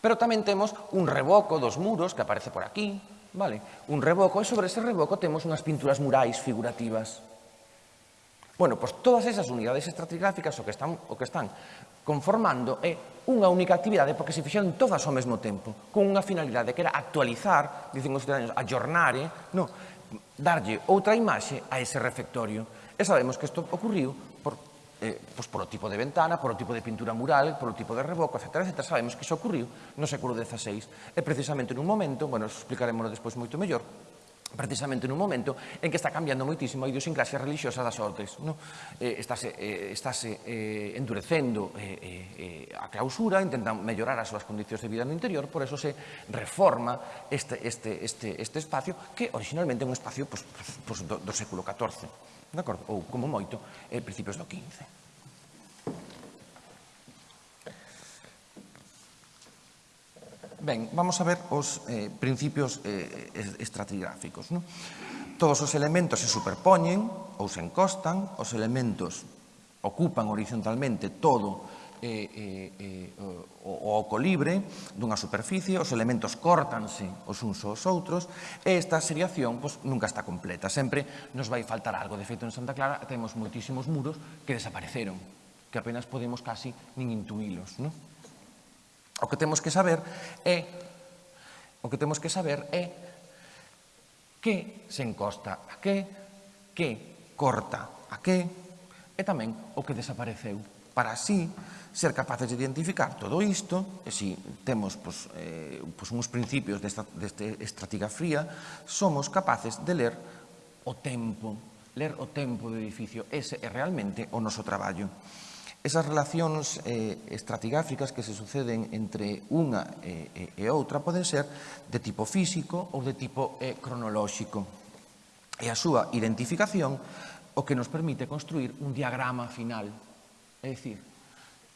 Pero tamén temos un reboco dos muros que aparece por aquí, Vale, un reboco, e sobre ese reboco temos unhas pinturas murais figurativas. Bueno, pois todas esas unidades estratigráficas o que están, o que están conformando é unha única actividade porque se fixeron todas ao mesmo tempo, con unha finalidade que era actualizar, dicen os ciudadanos, aggiornare, eh, no, darlle outra imaxe a ese refectorio. E sabemos que isto ocurriu eh, pues o tipo de ventana, por o tipo de pintura mural, por o tipo de reboco, etc. etc. Sabemos que iso ocurriu no século XVI e precisamente nun momento, bueno, explicaremos despois moito mellor, precisamente nun momento en que está cambiando moitísimo a idiosincrasia religiosa das ordes. No? Eh, estáse eh, estáse eh, endurecendo eh, eh, a clausura, intentan mellorar as súas condicións de vida no interior, por eso se reforma este, este, este, este espacio que originalmente é un espacio pues, pues, do, do século XIV de acordo? Ou, como moito, eh, principios do 15. Ben, vamos a ver os eh, principios eh, estratigráficos. Non? Todos os elementos se superpoñen ou se encostan, os elementos ocupan horizontalmente todo eh, eh, eh, o, o oco libre dunha superficie, os elementos córtanse os uns aos outros, e esta seriación pois, nunca está completa. Sempre nos vai faltar algo. De feito, en Santa Clara temos moitísimos muros que desapareceron, que apenas podemos casi nin intuílos. Non? O que temos que saber é o que temos que saber é que se encosta a que, que corta a que, e tamén o que desapareceu para así ser capaces de identificar todo isto, e si temos pois, eh, pois uns principios desta, desta estratigrafía, somos capaces de ler o tempo, ler o tempo do edificio. Ese é realmente o noso traballo. Esas relacións eh, estratigráficas que se suceden entre unha eh, e outra poden ser de tipo físico ou de tipo eh, cronolóxico. E a súa identificación o que nos permite construir un diagrama final É dicir,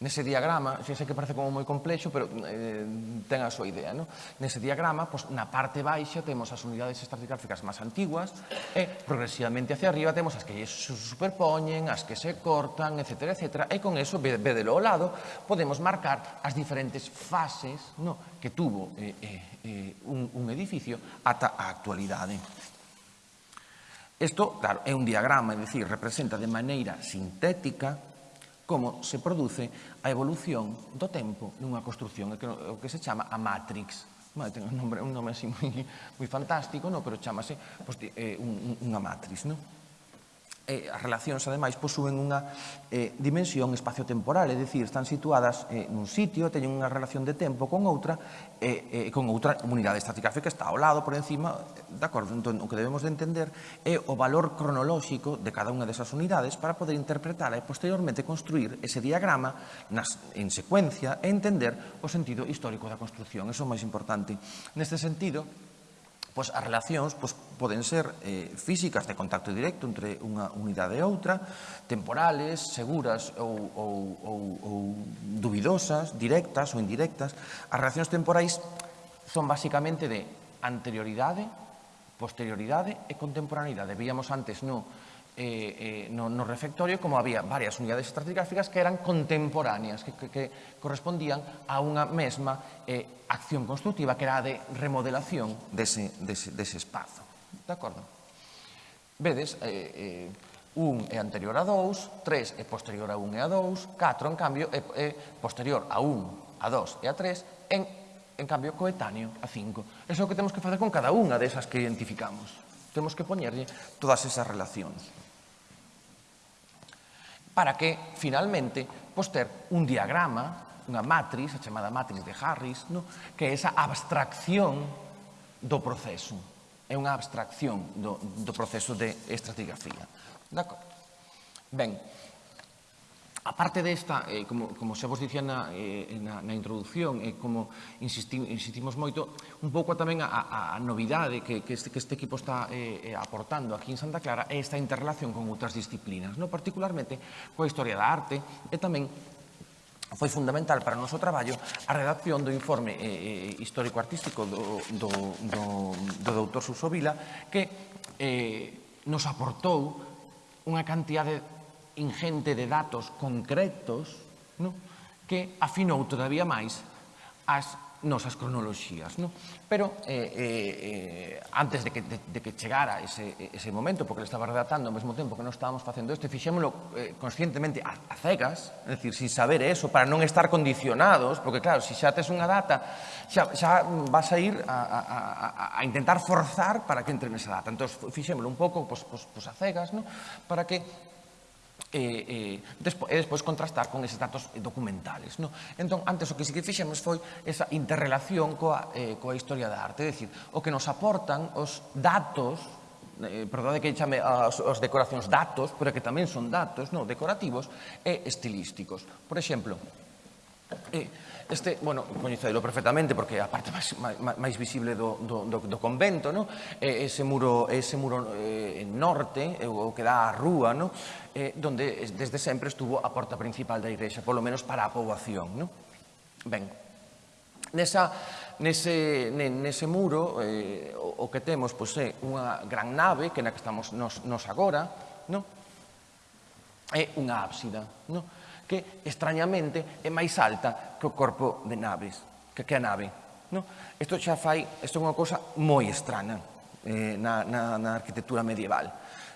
Nese diagrama, xa sei que parece como moi complexo, pero eh, ten a súa idea. No? Nese diagrama, pois, na parte baixa temos as unidades estratigráficas máis antiguas e progresivamente hacia arriba temos as que se superpoñen, as que se cortan, etc. etc. E con eso, vedelo ao lado, podemos marcar as diferentes fases no? que tuvo eh, eh, eh un, un edificio ata a actualidade. Isto, claro, é un diagrama, é dicir, representa de maneira sintética como se produce a evolución do tempo nunha construción, o que se chama a Matrix. Vale, ten un nome, un nome así moi, moi fantástico, no? pero chamase pues, pois, eh, un, unha Matrix. No? eh, as relacións, ademais, posúen unha eh, dimensión espaciotemporal, é dicir, están situadas eh, nun sitio, teñen unha relación de tempo con outra, eh, eh, con outra unidade estratigráfica que está ao lado, por encima, de acordo? Entón, o que debemos de entender é o valor cronolóxico de cada unha desas unidades para poder interpretar e posteriormente construir ese diagrama nas, en secuencia e entender o sentido histórico da construción. Eso é o máis importante. Neste sentido, Pois as relacións pois, poden ser eh, físicas de contacto directo entre unha unidade e outra, temporales, seguras ou, ou, ou, ou dubidosas, directas ou indirectas. As relacións temporais son basicamente de anterioridade, posterioridade e contemporaneidade. Víamos antes no eh, eh, no, no refectorio como había varias unidades estratigráficas que eran contemporáneas, que, que, que correspondían a unha mesma eh, acción constructiva que era a de remodelación dese, dese, dese espazo. De acordo? Vedes, eh, eh, un é anterior a 2, 3 é posterior a 1 e a 2, 4, en cambio, é, é posterior a 1, a 2 e a 3, en, en cambio, coetáneo a 5. Eso é o que temos que facer con cada unha desas que identificamos. Temos que poñerlle todas esas relacións. Para que, finalmente, pois ter un diagrama, unha matriz, a chamada matriz de Harris, no? que é esa abstracción do proceso. É unha abstracción do, do proceso de estratigrafía. D'acordo? Ben, A parte desta, eh, como, como xa vos dicía na, eh, na, na introducción, e eh, como insistim, insistimos moito, un pouco tamén a, a a novidade que, que, este, que este equipo está eh, eh, aportando aquí en Santa Clara é esta interrelación con outras disciplinas, no? particularmente coa historia da arte e tamén foi fundamental para o noso traballo a redacción do informe eh, eh histórico-artístico do, do, do, do doutor Suso Vila que eh, nos aportou unha cantidade ingente de datos concretos no? que afinou todavía máis as nosas cronoloxías. No? Pero eh, eh, antes de que, de, de que chegara ese, ese momento, porque le estaba redactando ao mesmo tempo que non estábamos facendo isto, fixémoslo eh, conscientemente a, a cegas, é dicir, sin saber eso, para non estar condicionados, porque claro, se si xa tes unha data, xa, xa vas a ir a, a, a, a intentar forzar para que entre nesa data. Entón, fixémoslo un pouco pues, pues, pues a cegas, no? para que e, e, despo, e despois contrastar con eses datos documentales. No? Entón, antes o que sí que fixemos foi esa interrelación coa, eh, coa historia da arte, é dicir, o que nos aportan os datos eh, perdón que chame as, as decoracións datos, pero que tamén son datos no, decorativos e estilísticos. Por exemplo, eh, Este, bueno, coñecedelo perfectamente porque é a parte máis, máis visible do, do, do, do convento, no? E ese muro, ese muro eh, norte, o que dá a rúa, no? Eh, donde desde sempre estuvo a porta principal da igrexa, polo menos para a poboación, no? Ben, nesa, nese, nese muro eh, o, o que temos pois, é unha gran nave que na que estamos nos, nos agora no? é unha ábsida no? que, extrañamente, é máis alta que o corpo de naves, que, que a nave. No? Isto xa fai, isto é unha cousa moi estrana eh, na, na, na arquitectura medieval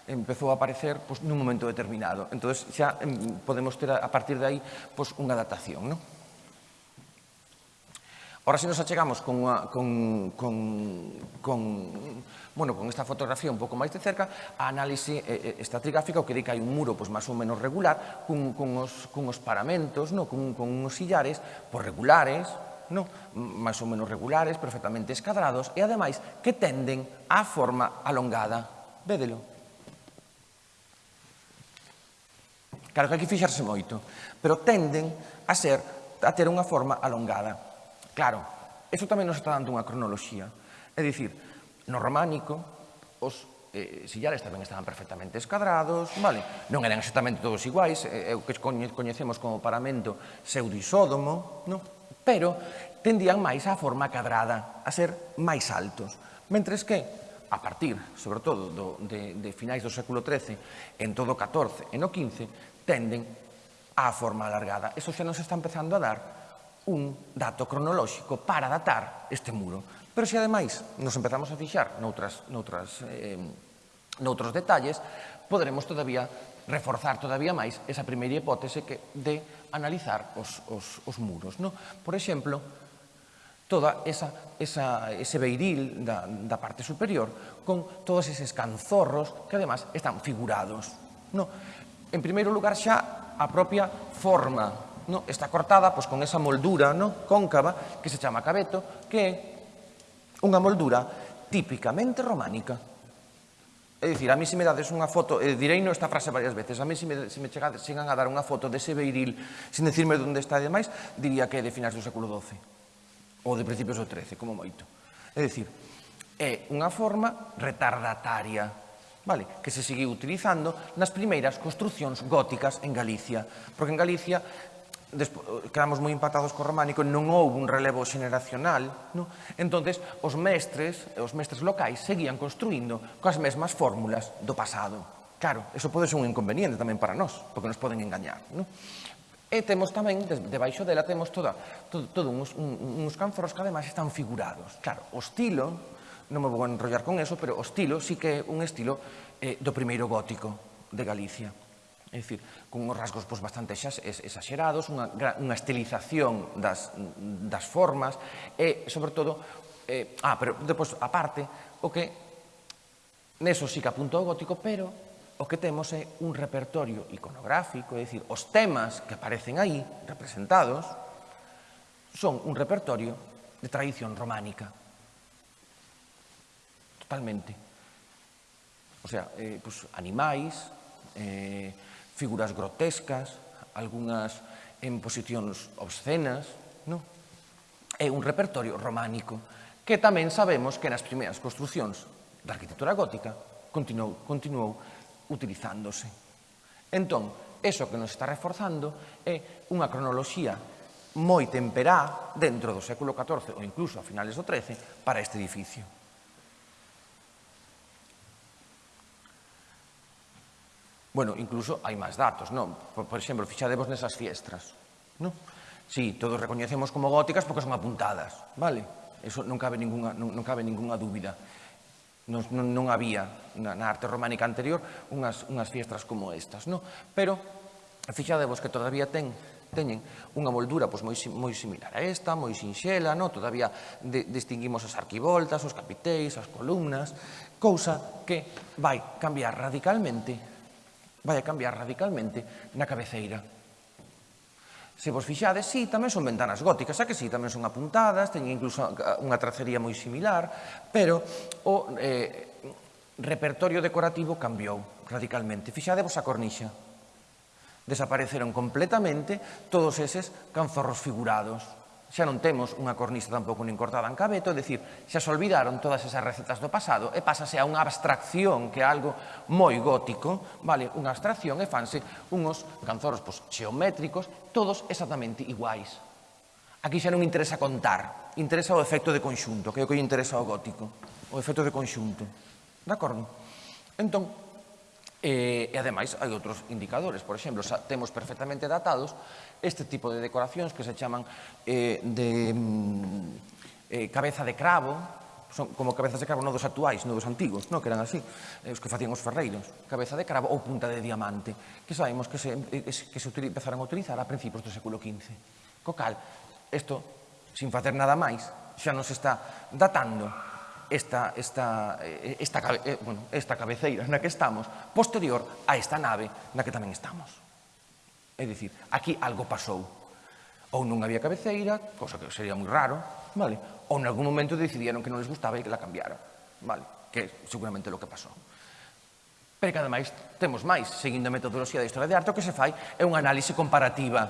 empezou a aparecer pois, nun momento determinado. Entón, xa em, podemos ter a partir de aí pois, unha datación. Non? Ora, se nos achegamos con, unha, con, con, con Bueno, con esta fotografía un pouco máis de cerca, a análise eh, eh, estratigráfica o que di que hai un muro pois, máis ou menos regular, cun, cun, os, cun os paramentos, no? cun, cun uns sillares pois, regulares, no? máis ou menos regulares, perfectamente escadrados, e ademais que tenden á forma alongada. Védelo. Claro que hai que fixarse moito, pero tenden a ser a ter unha forma alongada. Claro, eso tamén nos está dando unha cronoloxía. É dicir, no románico, os eh, sillares tamén estaban perfectamente escadrados, vale? non eran exactamente todos iguais, eh, é eh, o que coñecemos como paramento pseudisódomo, non? pero tendían máis á forma cadrada, a ser máis altos. Mentres que, a partir, sobre todo, do, de, de finais do século XIII, en todo o XIV e no XV, tenden á forma alargada. Eso xa nos está empezando a dar un dato cronolóxico para datar este muro. Pero se ademais nos empezamos a fixar noutras, noutras, eh, noutros detalles, poderemos todavía reforzar todavía máis esa primeira hipótese que de analizar os, os, os muros. No? Por exemplo, toda esa, esa, ese beiril da, da parte superior con todos eses canzorros que además están figurados. No? En primeiro lugar xa a propia forma no? está cortada pois, con esa moldura no? cóncava que se chama cabeto que é unha moldura típicamente románica. É dicir, a mí se me dades unha foto, eh, direi no esta frase varias veces, a mí se me, se me chegades, chegan a dar unha foto dese beiril sin decirme onde está e demais, diría que é de finais do século XII ou de principios do XIII, como moito. É dicir, é unha forma retardataria vale, que se seguiu utilizando nas primeiras construcións góticas en Galicia. Porque en Galicia quedamos moi impactados co románico, non houve un relevo xeneracional, non? entonces os mestres, os mestres locais seguían construindo coas mesmas fórmulas do pasado. Claro, eso pode ser un inconveniente tamén para nós, porque nos poden engañar. Non? E temos tamén, debaixo dela, temos toda, todo, todo uns, un, uns canforos que ademais están figurados. Claro, o estilo, non me vou enrollar con eso, pero o estilo sí que é un estilo eh, do primeiro gótico de Galicia. É dicir, con uns rasgos pois, bastante exagerados, unha, unha estilización das, das formas e, sobre todo, eh, ah, pero depois, aparte, o que neso sí que apunta o gótico, pero o que temos é un repertorio iconográfico, é dicir, os temas que aparecen aí, representados, son un repertorio de tradición románica. Totalmente. O sea, eh, pues, animais, eh, figuras grotescas, algunhas en posicións obscenas, non? É un repertorio románico que tamén sabemos que nas primeiras construcións da arquitectura gótica continuou, continuou utilizándose. Entón, eso que nos está reforzando é unha cronoloxía moi temperá dentro do século XIV ou incluso a finales do XIII para este edificio. Bueno, incluso hai máis datos, non? Por, por exemplo, fixadevos nesas fiestras, non? Si, sí, todos recoñecemos como góticas porque son apuntadas, vale? Eso non cabe ninguna, non, non cabe ninguna dúbida. Non, non, non había na, na arte románica anterior unhas, unhas fiestras como estas, non? Pero fixadevos que todavía ten teñen unha moldura pois, moi, moi similar a esta, moi sinxela, non? todavía de, distinguimos as arquivoltas, os capiteis, as columnas, cousa que vai cambiar radicalmente vai a cambiar radicalmente na cabeceira. Se vos fixades, sí, tamén son ventanas góticas, a que sí, tamén son apuntadas, teñen incluso eh, unha tracería moi similar, pero o eh, repertorio decorativo cambiou radicalmente. Fixadevos a cornixa. Desapareceron completamente todos eses canzorros figurados xa non temos unha cornisa tampouco nin cortada en cabeto, é dicir, xa se olvidaron todas esas recetas do pasado e pásase a unha abstracción que é algo moi gótico, vale, unha abstracción e fanse unhos canzoros pois, xeométricos, todos exactamente iguais. Aquí xa non interesa contar, interesa o efecto de conxunto, que é o que interesa ao gótico, o efecto de conxunto. De acordo? Entón, eh, e ademais hai outros indicadores, por exemplo, xa temos perfectamente datados este tipo de decoracións que se chaman eh, de mm, eh, cabeza de cravo, son como cabezas de cravo non dos actuais, non dos antigos, non? que eran así, eh, os que facían os ferreiros, cabeza de cravo ou punta de diamante, que sabemos que se, eh, que se empezaron a utilizar a principios do século XV. Co cal, isto, sin facer nada máis, xa nos está datando esta, esta, eh, esta, eh, bueno, esta cabeceira na que estamos, posterior a esta nave na que tamén estamos. É dicir, aquí algo pasou. Ou non había cabeceira, cosa que sería moi raro, vale? ou en algún momento decidieron que non les gustaba e que la cambiara. Vale? Que seguramente é o que pasou. Pero que ademais temos máis, seguindo a metodoloxía da historia de arte, o que se fai é unha análise comparativa.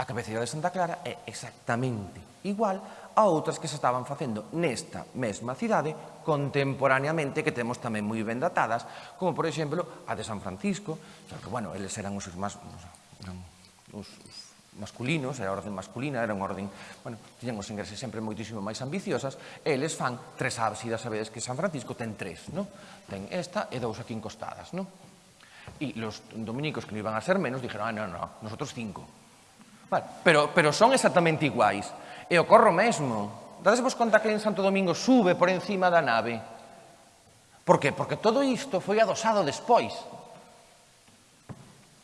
A cabeceira de Santa Clara é exactamente igual a outras que se estaban facendo nesta mesma cidade contemporaneamente que temos tamén moi ben datadas, como por exemplo a de San Francisco, xa que, bueno, eles eran os irmás, eran os, os masculinos, era a orden masculina, era unha orden, bueno, tiñan os ingreses sempre moitísimo máis ambiciosas, e eles fan tres ábsidas, sabedes que San Francisco ten tres, no? Ten esta e dous aquí encostadas, non? E los dominicos que non iban a ser menos, dijeron, ah, non, non, nosotros cinco, Vale, pero, pero son exactamente iguais. E ocorro mesmo. mesmo. Dadesvos conta que en Santo Domingo sube por encima da nave. Por que? Porque todo isto foi adosado despois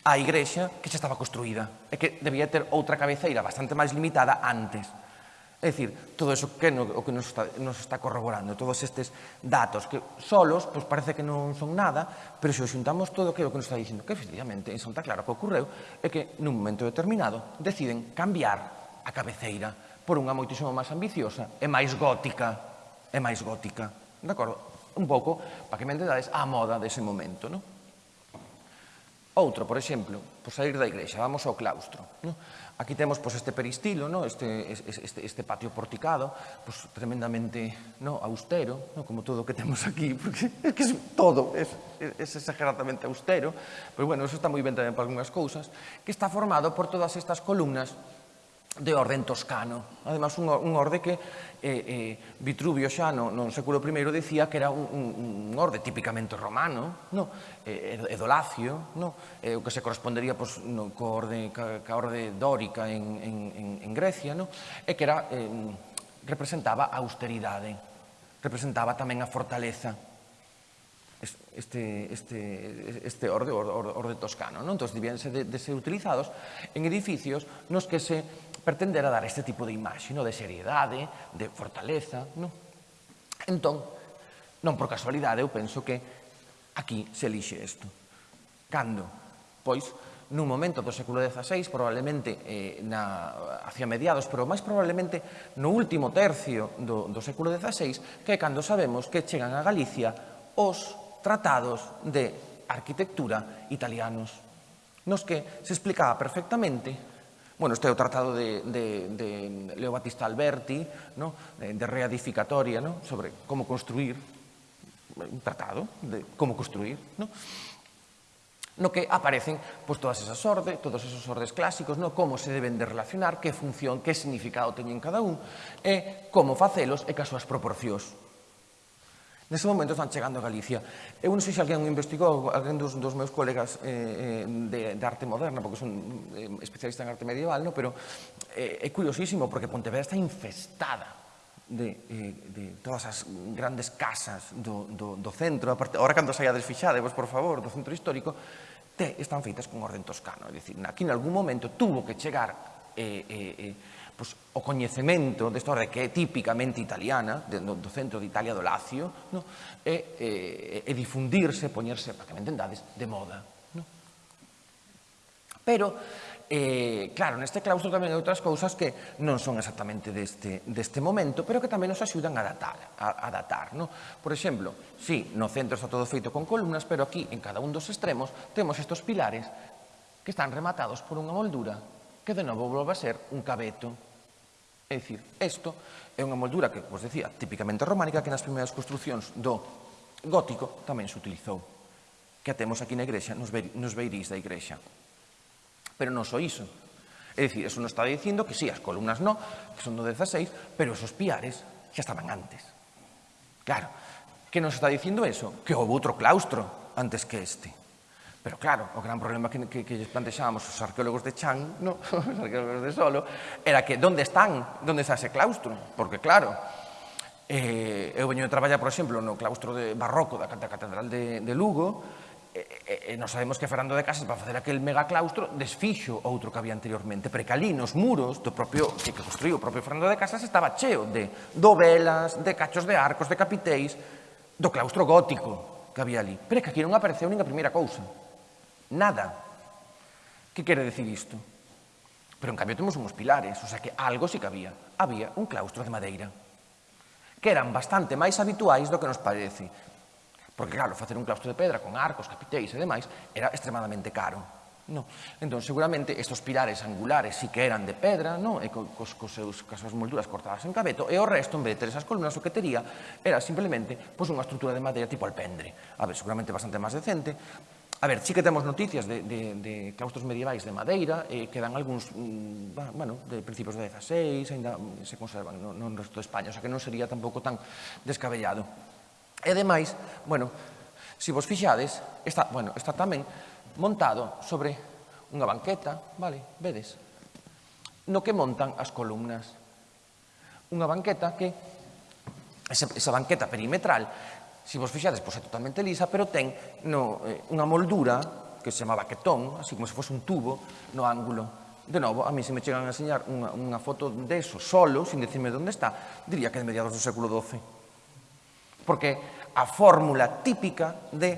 á igrexa que xa estaba construída e que debía ter outra cabeceira bastante máis limitada antes. É dicir, todo iso que no, o que nos está, nos está corroborando, todos estes datos que solos pois parece que non son nada, pero se o xuntamos todo que é o que nos está dicindo que efectivamente en Santa Clara o que ocorreu é que nun momento determinado deciden cambiar a cabeceira por unha moitísimo máis ambiciosa e máis gótica, e máis gótica, de acordo? Un pouco, para que me entendades, a moda dese momento, non? Outro, por exemplo, por sair da igrexa, vamos ao claustro. Non? Aquí temos pois, este peristilo, no? este, este, este patio porticado, pois, tremendamente no? austero, no? como todo o que temos aquí, porque (laughs) é que todo é, es exageradamente austero, pero bueno, eso está moi ben tamén para algunhas cousas, que está formado por todas estas columnas de orden toscano. Además, un, un orde que eh, eh, Vitruvio xa no, no século I decía que era un, un, un orde típicamente romano, no? Eh, edolacio, no? Eh, o que se correspondería pois, pues, no, co orde, ca, ca orde dórica en, en, en Grecia, no? e que era, eh, representaba a austeridade, representaba tamén a fortaleza, este, este, este orde, orde, orde toscano. Non? Entón, debían ser de, de ser utilizados en edificios nos que se pretendera dar este tipo de imaxe, no? de seriedade, de fortaleza. No? Entón, non por casualidade, eu penso que aquí se elixe isto. Cando? Pois, nun momento do século XVI, probablemente eh, na, hacia mediados, pero máis probablemente no último tercio do, do século XVI, que é cando sabemos que chegan a Galicia os tratados de arquitectura italianos, nos que se explicaba perfectamente Bueno, este é o tratado de, de, de Leo Batista Alberti, no? de, de reedificatoria, no? sobre como construir, un tratado de como construir, no? no que aparecen pues, todas esas ordes, todos esos ordes clásicos, no? como se deben de relacionar, que función, que significado teñen cada un, e como facelos e que as súas proporcións Nese momento están chegando a Galicia. Eu non sei se alguén investigou, alguén dos, dos meus colegas eh, eh, de, de arte moderna, porque son eh, especialista en arte medieval, no? pero eh, é curiosísimo, porque Pontevedra está infestada de, eh, de todas as grandes casas do, do, do centro. Aparte, ahora, cando saia desfixade, vos, por favor, do centro histórico, te, están feitas con orden toscano. É dicir, aquí, en algún momento, tuvo que chegar eh, eh, eh, pois, o coñecemento desta obra que é típicamente italiana, do, do centro de Italia do Lacio, no? e, e, e difundirse, poñerse, para que me entendades, de moda. No? Pero, eh, claro, neste claustro tamén hai outras cousas que non son exactamente deste, deste momento, pero que tamén nos axudan a datar. A, a datar no? Por exemplo, si sí, no centro está todo feito con columnas, pero aquí, en cada un dos extremos, temos estos pilares que están rematados por unha moldura que de novo volve a ser un cabeto. É dicir, isto é unha moldura que, vos decía, típicamente románica, que nas primeiras construccións do gótico tamén se utilizou. Que a temos aquí na igrexa, nos veirís da igrexa. Pero non só iso. É dicir, eso non está dicindo que sí, as columnas non, que son do 16, pero esos piares xa estaban antes. Claro, que nos está dicindo eso? Que houve outro claustro antes que este. Pero claro, o gran problema que, que, que plantexábamos os arqueólogos de Chan, no? (laughs) os arqueólogos de Solo, era que onde están, onde está ese claustro? Porque claro, eh, eu veño de traballar, por exemplo, no claustro de barroco da, da Catedral de, de Lugo, e, e, e non sabemos que Fernando de Casas para facer aquel megaclaustro desfixo outro que había anteriormente, porque ali nos muros do propio que construiu o propio Fernando de Casas estaba cheo de dovelas, de cachos de arcos, de capiteis, do claustro gótico que había ali. Pero é que aquí non apareceu nin a primeira cousa. Nada. Que quere decir isto? Pero, en cambio, temos uns pilares, o sea que algo sí que había. Había un claustro de madeira, que eran bastante máis habituais do que nos parece. Porque, claro, facer un claustro de pedra con arcos, capiteis e demais era extremadamente caro. No. Entón, seguramente, estos pilares angulares sí que eran de pedra, no? e cos, cos, cos seus, cos seus molduras cortadas en cabeto, e o resto, en vez de ter esas columnas, o que tería era simplemente pois, unha estrutura de madeira tipo alpendre. A ver, seguramente bastante máis decente, A ver, sí que temos noticias de, de, de claustros medievais de Madeira, eh, quedan algúns, mm, bueno, de principios do 16, ainda se conservan no, no resto de España, o sea que non sería tampouco tan descabellado. E demais, bueno, se vos fixades, está, bueno, está tamén montado sobre unha banqueta, vale, vedes, no que montan as columnas. Unha banqueta que, esa, esa banqueta perimetral, se vos fixades, pois é totalmente lisa, pero ten no, eh, unha moldura que se chama baquetón, así como se fose un tubo, no ángulo. De novo, a mí se me chegan a enseñar unha, unha foto de eso solo, sin decirme onde está, diría que de mediados do século XII. Porque a fórmula típica de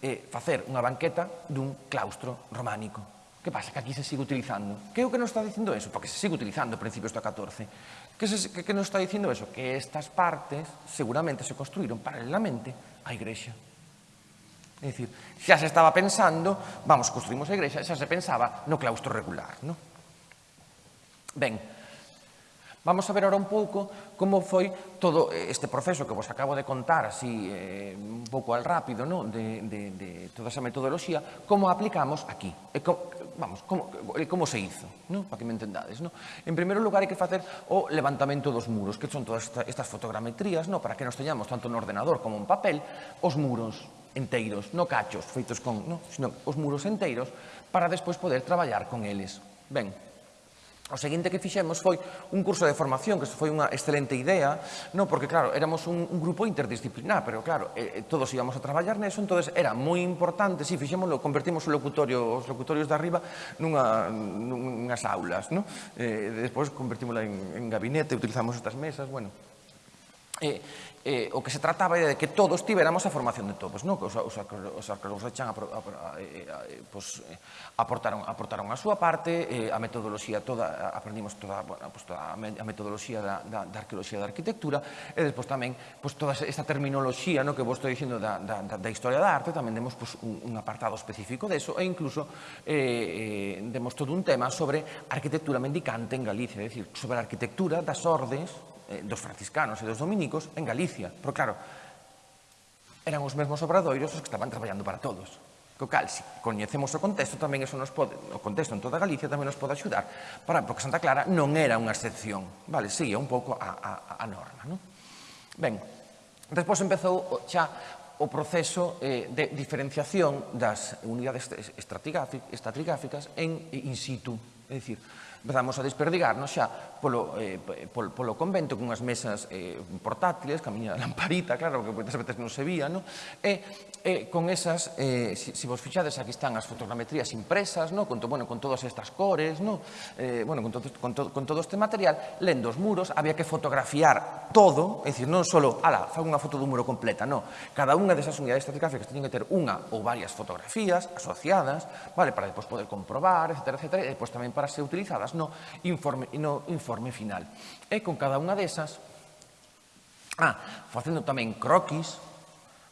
eh, facer unha banqueta dun claustro románico. Que pasa? Que aquí se sigue utilizando. Que é o que nos está dicindo eso? Porque se sigue utilizando a principios do 14. Que, se, que, que nos está dicindo eso? Que estas partes seguramente se construíron paralelamente á igrexa. É dicir, xa se estaba pensando, vamos, construimos a igrexa, xa se pensaba no claustro regular, No? Ben, Vamos a ver ahora un pouco como foi todo este proceso que vos acabo de contar así eh, un pouco al rápido ¿no? de, de, de toda esa metodoloxía, como aplicamos aquí. E como, vamos, como, como se hizo, ¿no? para que me entendades. ¿no? En primeiro lugar, hai que facer o levantamento dos muros, que son todas estas fotogrametrías, ¿no? para que nos teñamos tanto no ordenador como en papel, os muros enteiros, no cachos feitos con, no, sino os muros enteiros, para despois poder traballar con eles. Ben, O seguinte que fixemos foi un curso de formación, que foi unha excelente idea, no porque, claro, éramos un, un grupo interdisciplinar, pero, claro, eh, eh todos íbamos a traballar neso, entonces era moi importante, si sí, fixémoslo, convertimos o locutorio, os locutorios de arriba nunha, nunhas aulas, no? Eh, despois convertímola en, en gabinete, utilizamos estas mesas, bueno. Eh, eh, o que se trataba era de que todos tiveramos a formación de todos, non? Que os, os, os arqueólogos chan a, eh, a, a, pues, eh, aportaron, aportaron a súa parte, eh, a metodoloxía toda, aprendimos toda, bueno, pues, toda a metodoloxía da, da, da arqueoloxía da arquitectura, e despois tamén pues, toda esta terminoloxía no que vos estou dicindo da, da, da historia da arte, tamén demos pues, un, un apartado específico deso, e incluso eh, demos todo un tema sobre arquitectura mendicante en Galicia, é dicir, sobre a arquitectura das ordes eh, dos franciscanos e dos dominicos en Galicia. Pero claro, eran os mesmos obradoiros os que estaban traballando para todos. Co cal, se coñecemos o contexto, tamén eso nos pode, o contexto en toda Galicia tamén nos pode axudar, para, porque Santa Clara non era unha excepción, vale, seguía un pouco a, a, a norma. Non? Ben, despois empezou xa o proceso eh, de diferenciación das unidades estratigráficas en in situ, é dicir, Empezamos a desperdigarnos xa polo, eh, polo, polo convento con unhas mesas eh, portátiles, camiña da lamparita, claro, que moitas veces non se vía, no? e eh, con esas, eh, si, si vos fixades, aquí están as fotogrametrías impresas, no? con, to, bueno, con todas estas cores, no? eh, bueno, con, todo, con, to, con todo este material, lendo os muros, había que fotografiar todo, é dicir, non só, ala, fa unha foto dun muro completa, no, cada unha desas unidades estratigráficas teñen que ter unha ou varias fotografías asociadas, vale, para depois poder comprobar, etc, etc, e depois tamén para ser utilizadas no informe, no informe final. E con cada unha desas, ah, facendo tamén croquis,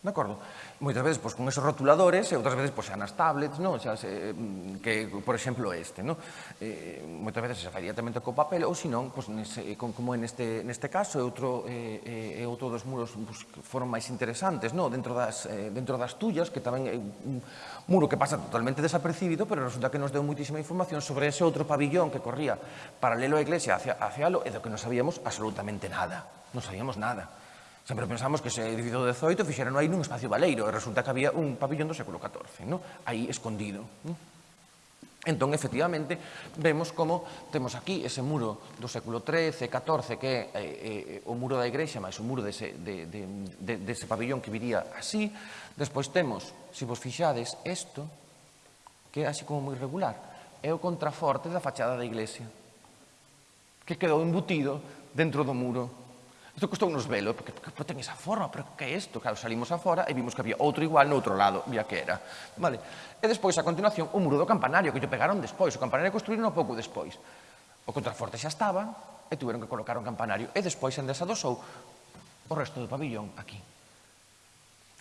de acordo? Moitas veces pois, con esos rotuladores e outras veces pois, xa nas tablets, non? Xa, se, mm, que, por exemplo, este. Non? Eh, moitas veces se fai directamente co papel ou senón, pois, nese, con, como en este, neste caso, e outro, eh, e outro dos muros pois, que foron máis interesantes non? dentro, das, eh, dentro das tuyas, que tamén é un, muro que pasa totalmente desapercibido, pero resulta que nos deu moitísima información sobre ese outro pabillón que corría paralelo á iglesia hacia, hacia lo, e do que non sabíamos absolutamente nada. Non sabíamos nada. Sempre pensamos que ese edificio do 18 fixeron aí nun espacio baleiro e resulta que había un pabillón do século XIV, ¿no? aí escondido. ¿no? Entón, efectivamente, vemos como temos aquí ese muro do século XIII, XIV, que é eh, o muro da igrexa, máis o muro dese, de, de, de, dese pabellón que viría así. Despois temos, se vos fixades, isto, que é así como moi regular, é o contraforte da fachada da iglesia, que quedou embutido dentro do muro Isto custou nos velo, porque, porque, porque ten esa forma, pero que é isto? Claro, salimos afora e vimos que había outro igual no outro lado, vía que era. Vale. E despois, a continuación, o muro do campanario, que lle pegaron despois. O campanario construíron pouco despois. O contraforte xa estaba, e tiveron que colocar un campanario. E despois endesadosou o resto do pabillón aquí.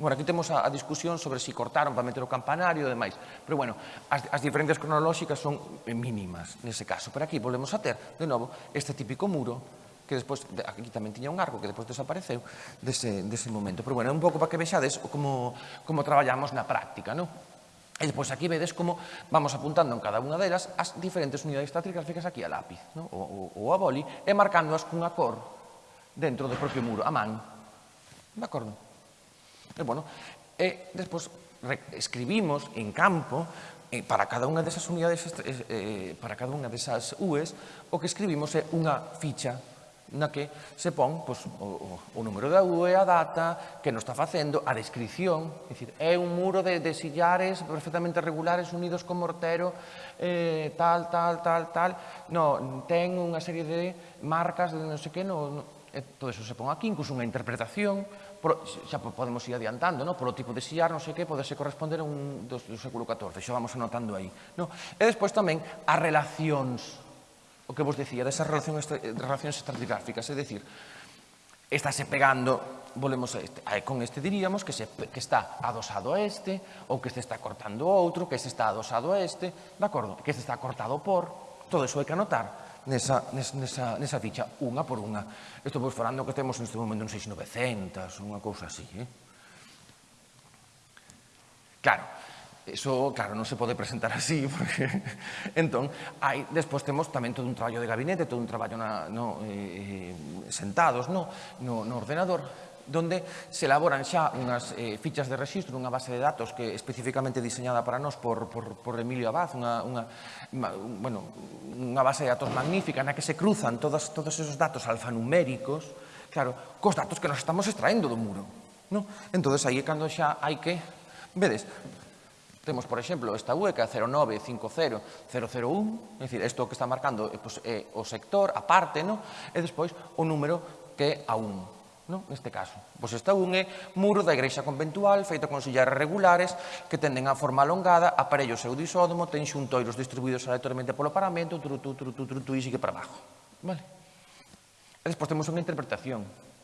Bueno, aquí temos a, a discusión sobre se si cortaron para meter o campanario e demais. Pero, bueno, as, as diferentes cronolóxicas son mínimas nese caso. Pero aquí volvemos a ter, de novo, este típico muro que despois, aquí tamén tiña un arco que despois desapareceu dese, dese momento. Pero bueno, é un pouco para que vexades como, como traballamos na práctica, non? E despois aquí vedes como vamos apuntando en cada unha delas as diferentes unidades tatrigráficas aquí a lápiz, no? ou, ou a boli, e marcándoas cunha cor dentro do propio muro, a man. De acordo? E, bueno, e despois escribimos en campo eh, para cada unha desas unidades, eh, eh, para cada unha desas UEs, o que escribimos é unha ficha na que se pon pois, o, o número da UE, a data, que nos está facendo, a descripción, é, dicir, é un muro de, de sillares perfectamente regulares unidos con mortero, eh, tal, tal, tal, tal, no, ten unha serie de marcas de non sei que, no, no e todo eso se pon aquí, incluso unha interpretación, por, xa podemos ir adiantando, no? por o tipo de sillar, non sei que, podese corresponder a un do, do século XIV, xa vamos anotando aí. No? E despois tamén as relacións o que vos decía desas eh, relacións, relacións estratigráficas, é dicir, estáse pegando, volvemos a este, con este diríamos que, se, que está adosado a este, ou que este está cortando outro, que este está adosado a este, de acordo? Que este está cortado por, todo iso hai que anotar nesa, nesa, nesa ficha, unha por unha. Isto vos falando que temos neste momento un 6900, unha cousa así, eh? Claro, Eso, claro, non se pode presentar así, (laughs) porque... entón, hai, despois temos tamén todo un traballo de gabinete, todo un traballo na, no, eh, sentados no, no, no ordenador, donde se elaboran xa unhas eh, fichas de registro, unha base de datos que especificamente diseñada para nós por, por, por Emilio Abad, unha, unha, bueno, unha base de datos magnífica na que se cruzan todas, todos esos datos alfanuméricos, claro, cos datos que nos estamos extraendo do muro. No? Entón, aí é cando xa hai que... Vedes, Temos, por exemplo, esta UECA 0950001, é dicir, isto que está marcando eh, pois, é eh, o sector, a parte, no? e despois o número que é a 1, no? neste caso. Pois esta 1 é muro da igrexa conventual feito con sillares regulares que tenden a forma alongada, aparello pseudisódomo, ten xuntoiros distribuídos aleatoriamente polo paramento, tru, tru, tru, tru, tru, e sigue para abajo. Vale? E despois temos unha interpretación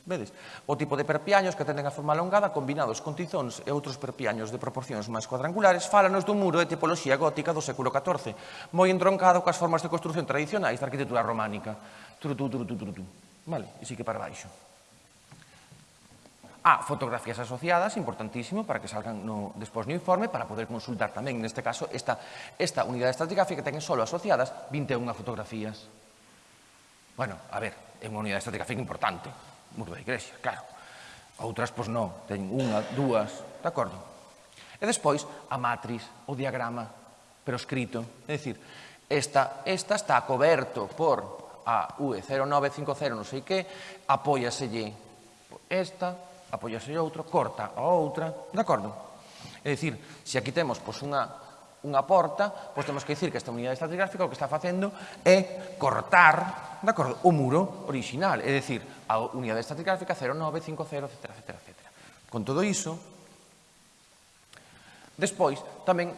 Vedes? O tipo de perpiaños que tenden a forma alongada combinados con tizóns e outros perpiaños de proporcións máis cuadrangulares fálanos dun muro de tipoloxía gótica do século XIV, moi entroncado coas formas de construción tradicionais da arquitectura románica. Turutú, turutú, turutú. Vale, e sigue para baixo. Ah, fotografías asociadas, importantísimo, para que salgan no, despois no informe, para poder consultar tamén, neste caso, esta, esta unidade estratigráfica que ten solo asociadas 21 fotografías. Bueno, a ver, é unha unidade estratigráfica importante muro da igrexa, claro. Outras, pois non, ten unha, dúas, de acordo? E despois, a matriz, o diagrama, pero escrito. É dicir, esta, esta está coberto por a UE0950 non sei que, apóiaselle esta, apóiaselle outro, corta a outra, de acordo? É dicir, se aquí temos pois, unha unha porta, pois temos que dicir que esta unidade estratigráfica o que está facendo é cortar de acordo, o muro original, é dicir, a unidade estratigráfica 0950, etc, etc, etc. Con todo iso, despois tamén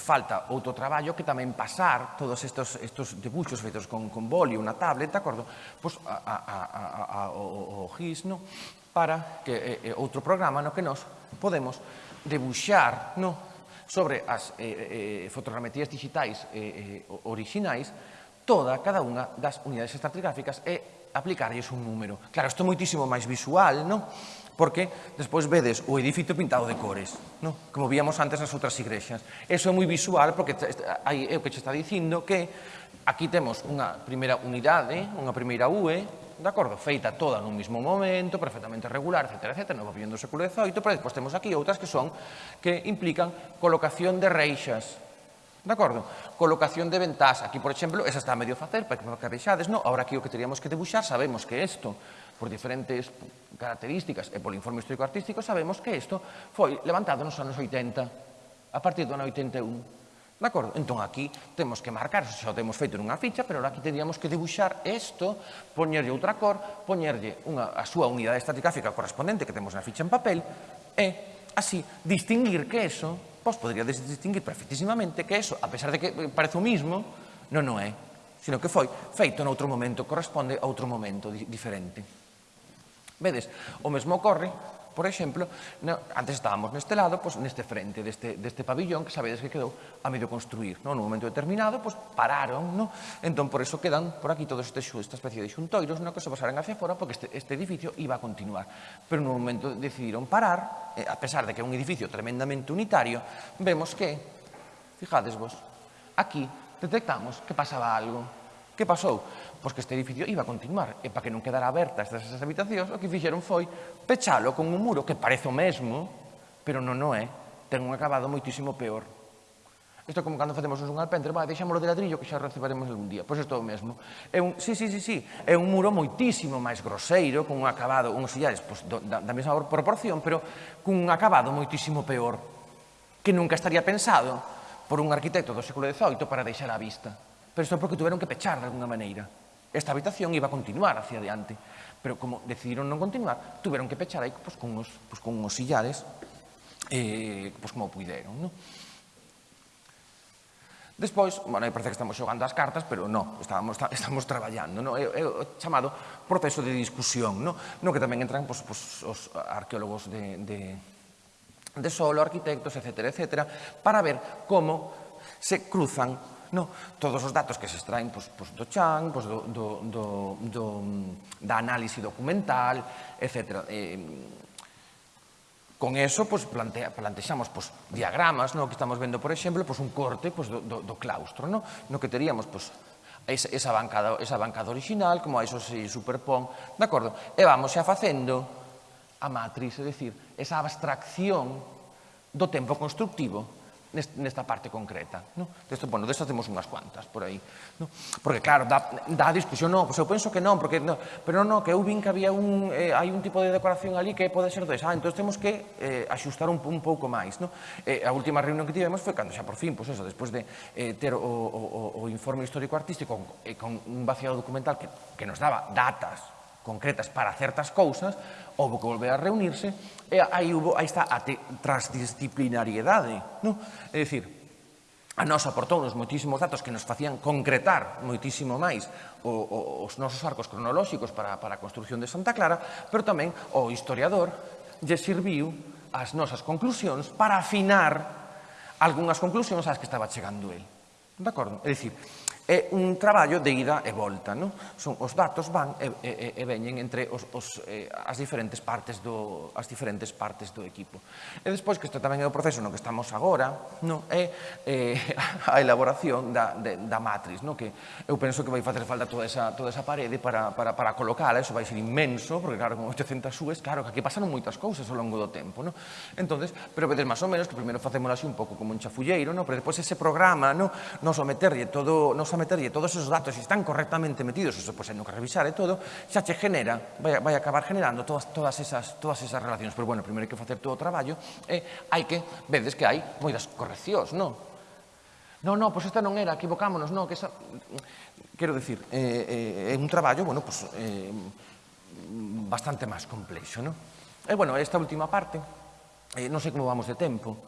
falta outro traballo que tamén pasar todos estos, estos debuxos feitos con, con boli, unha tablet, de acordo, pois, a, a, a, a, a, o, o GIS, no? para que eh, outro programa no que nos podemos debuxar no? sobre as eh, eh, eh fotogrametrías digitais eh, eh, orixinais toda cada unha das unidades estratigráficas e aplicarlles un número. Claro, isto é moitísimo máis visual, non? porque despois vedes o edificio pintado de cores, non? como víamos antes nas outras igrexas. Eso é moi visual porque é o que che está dicindo que aquí temos unha primeira unidade, unha primeira UE, de acordo? Feita toda nun mismo momento, perfectamente regular, etc. etc. no pabellón do século XVIII, pero despois temos aquí outras que son que implican colocación de reixas, De acordo? Colocación de ventás. Aquí, por exemplo, esa está a medio facer, para que vexades, no? Ahora aquí o que teríamos que debuxar, sabemos que isto, por diferentes características e polo informe histórico-artístico, sabemos que isto foi levantado nos anos 80, a partir do ano 81. De acordo? Entón aquí temos que marcar, xa o temos feito nunha ficha, pero aquí teríamos que dibuixar isto, poñerlle outra cor, poñerlle unha, a súa unidade estratigráfica correspondente que temos na ficha en papel, e así distinguir que eso, pois podría distinguir perfectísimamente que eso, a pesar de que eh, parece o mismo, non o é, sino que foi feito noutro momento, corresponde a outro momento diferente. Vedes, o mesmo ocorre Por exemplo, no, antes estábamos neste lado, pois, neste frente deste, deste pabillón, que sabedes que quedou a medio construir. No? Nun momento determinado, pois, pararon, No? entón por eso quedan por aquí todos estes, esta especie de xuntoiros no? que se pasaran hacia fora porque este, este edificio iba a continuar. Pero nun momento decidiron parar, eh, a pesar de que é un edificio tremendamente unitario, vemos que, fijades vos, aquí detectamos que pasaba algo. Que pasou? pois que este edificio iba a continuar. E para que non quedara abertas estas habitacións, o que fixeron foi pechalo con un muro que parece o mesmo, pero non o é, ten un acabado moitísimo peor. Isto como cando facemos un alpendre, vai, deixámoslo de ladrillo que xa recibaremos algún día. Pois isto é o mesmo. É un, sí, sí, sí, sí, é un muro moitísimo máis groseiro, con un acabado, uns sillares pois, do, da, da mesma proporción, pero cun acabado moitísimo peor, que nunca estaría pensado por un arquitecto do século XVIII para deixar a vista. Pero isto é porque tuveron que pechar de alguna maneira. Esta habitación iba a continuar hacia adiante, pero como decidiron non continuar, tuveron que pechar aí pues, con, unos, pues, con unos sillares eh, pues, como puideron. ¿no? Despois, bueno, aí parece que estamos xogando as cartas, pero non, estábamos, estamos traballando, ¿no? É, é o chamado proceso de discusión, ¿no? No que tamén entran pois, pois, os arqueólogos de, de, de solo, arquitectos, etc., etc., para ver como se cruzan No, todos os datos que se extraen pois, pois do chan, pois do, do, do, do, da análise documental, etc. Eh, con eso pois, plantea, plantexamos pois, diagramas, no, que estamos vendo, por exemplo, pois, un corte pois, do, do, do claustro, no, no que teríamos pois, esa, esa, bancada, esa bancada original, como a eso se superpón, de acordo? E vamos xa facendo a matriz, é dicir, esa abstracción do tempo constructivo nesta parte concreta. No? Desto, bueno, desto temos unhas cuantas por aí. No? Porque claro, dá, dá discusión, non, pois eu penso que non, porque no, pero non, que eu vin que había un, eh, hai un tipo de decoración ali que pode ser desa, ah, entón temos que eh, axustar un, un pouco máis. No? Eh, a última reunión que tivemos foi cando xa por fin, pois eso, despois de eh, ter o, o, o informe histórico artístico eh, con un vaciado documental que, que nos daba datas concretas para certas cousas, houve que volver a reunirse, e aí, hubo, aí está a transdisciplinariedade. Non? É dicir, a nos aportounos moitísimos datos que nos facían concretar moitísimo máis o, o, os nosos arcos cronolóxicos para, para a construción de Santa Clara, pero tamén o historiador lle sirviu as nosas conclusións para afinar algunhas conclusións ás que estaba chegando el. De acordo? É dicir, é un traballo de ida e volta. Non? Son, os datos van e, e, e veñen entre os, os, eh, as, diferentes partes do, as diferentes partes do equipo. E despois, que isto tamén é o proceso no que estamos agora, non? é eh, (laughs) a elaboración da, de, da matriz, non? que eu penso que vai facer falta toda esa, toda esa parede para, para, para colocala, eso vai ser inmenso, porque claro, con 800 subes, claro, que aquí pasaron moitas cousas ao longo do tempo. Non? Entonces, pero vedes máis ou menos que primeiro facémoslo así un pouco como un chafulleiro, non? pero despois ese programa, non? nos o meterlle todo, nos meterlle todos esos datos e están correctamente metidos, eso pois pues, no que revisar e todo, xa che genera, vai, vai acabar generando todas, todas, esas, todas esas relacións. Pero bueno, primeiro hai que facer todo o traballo e ¿eh? hai que, vedes que hai moitas correccións, non? Non, non, pois esta non era, equivocámonos, non, que esa... Quero dicir, é eh, eh, un traballo, bueno, pois, eh, bastante máis complexo, non? E, eh, bueno, esta última parte, eh, non sei como vamos de tempo,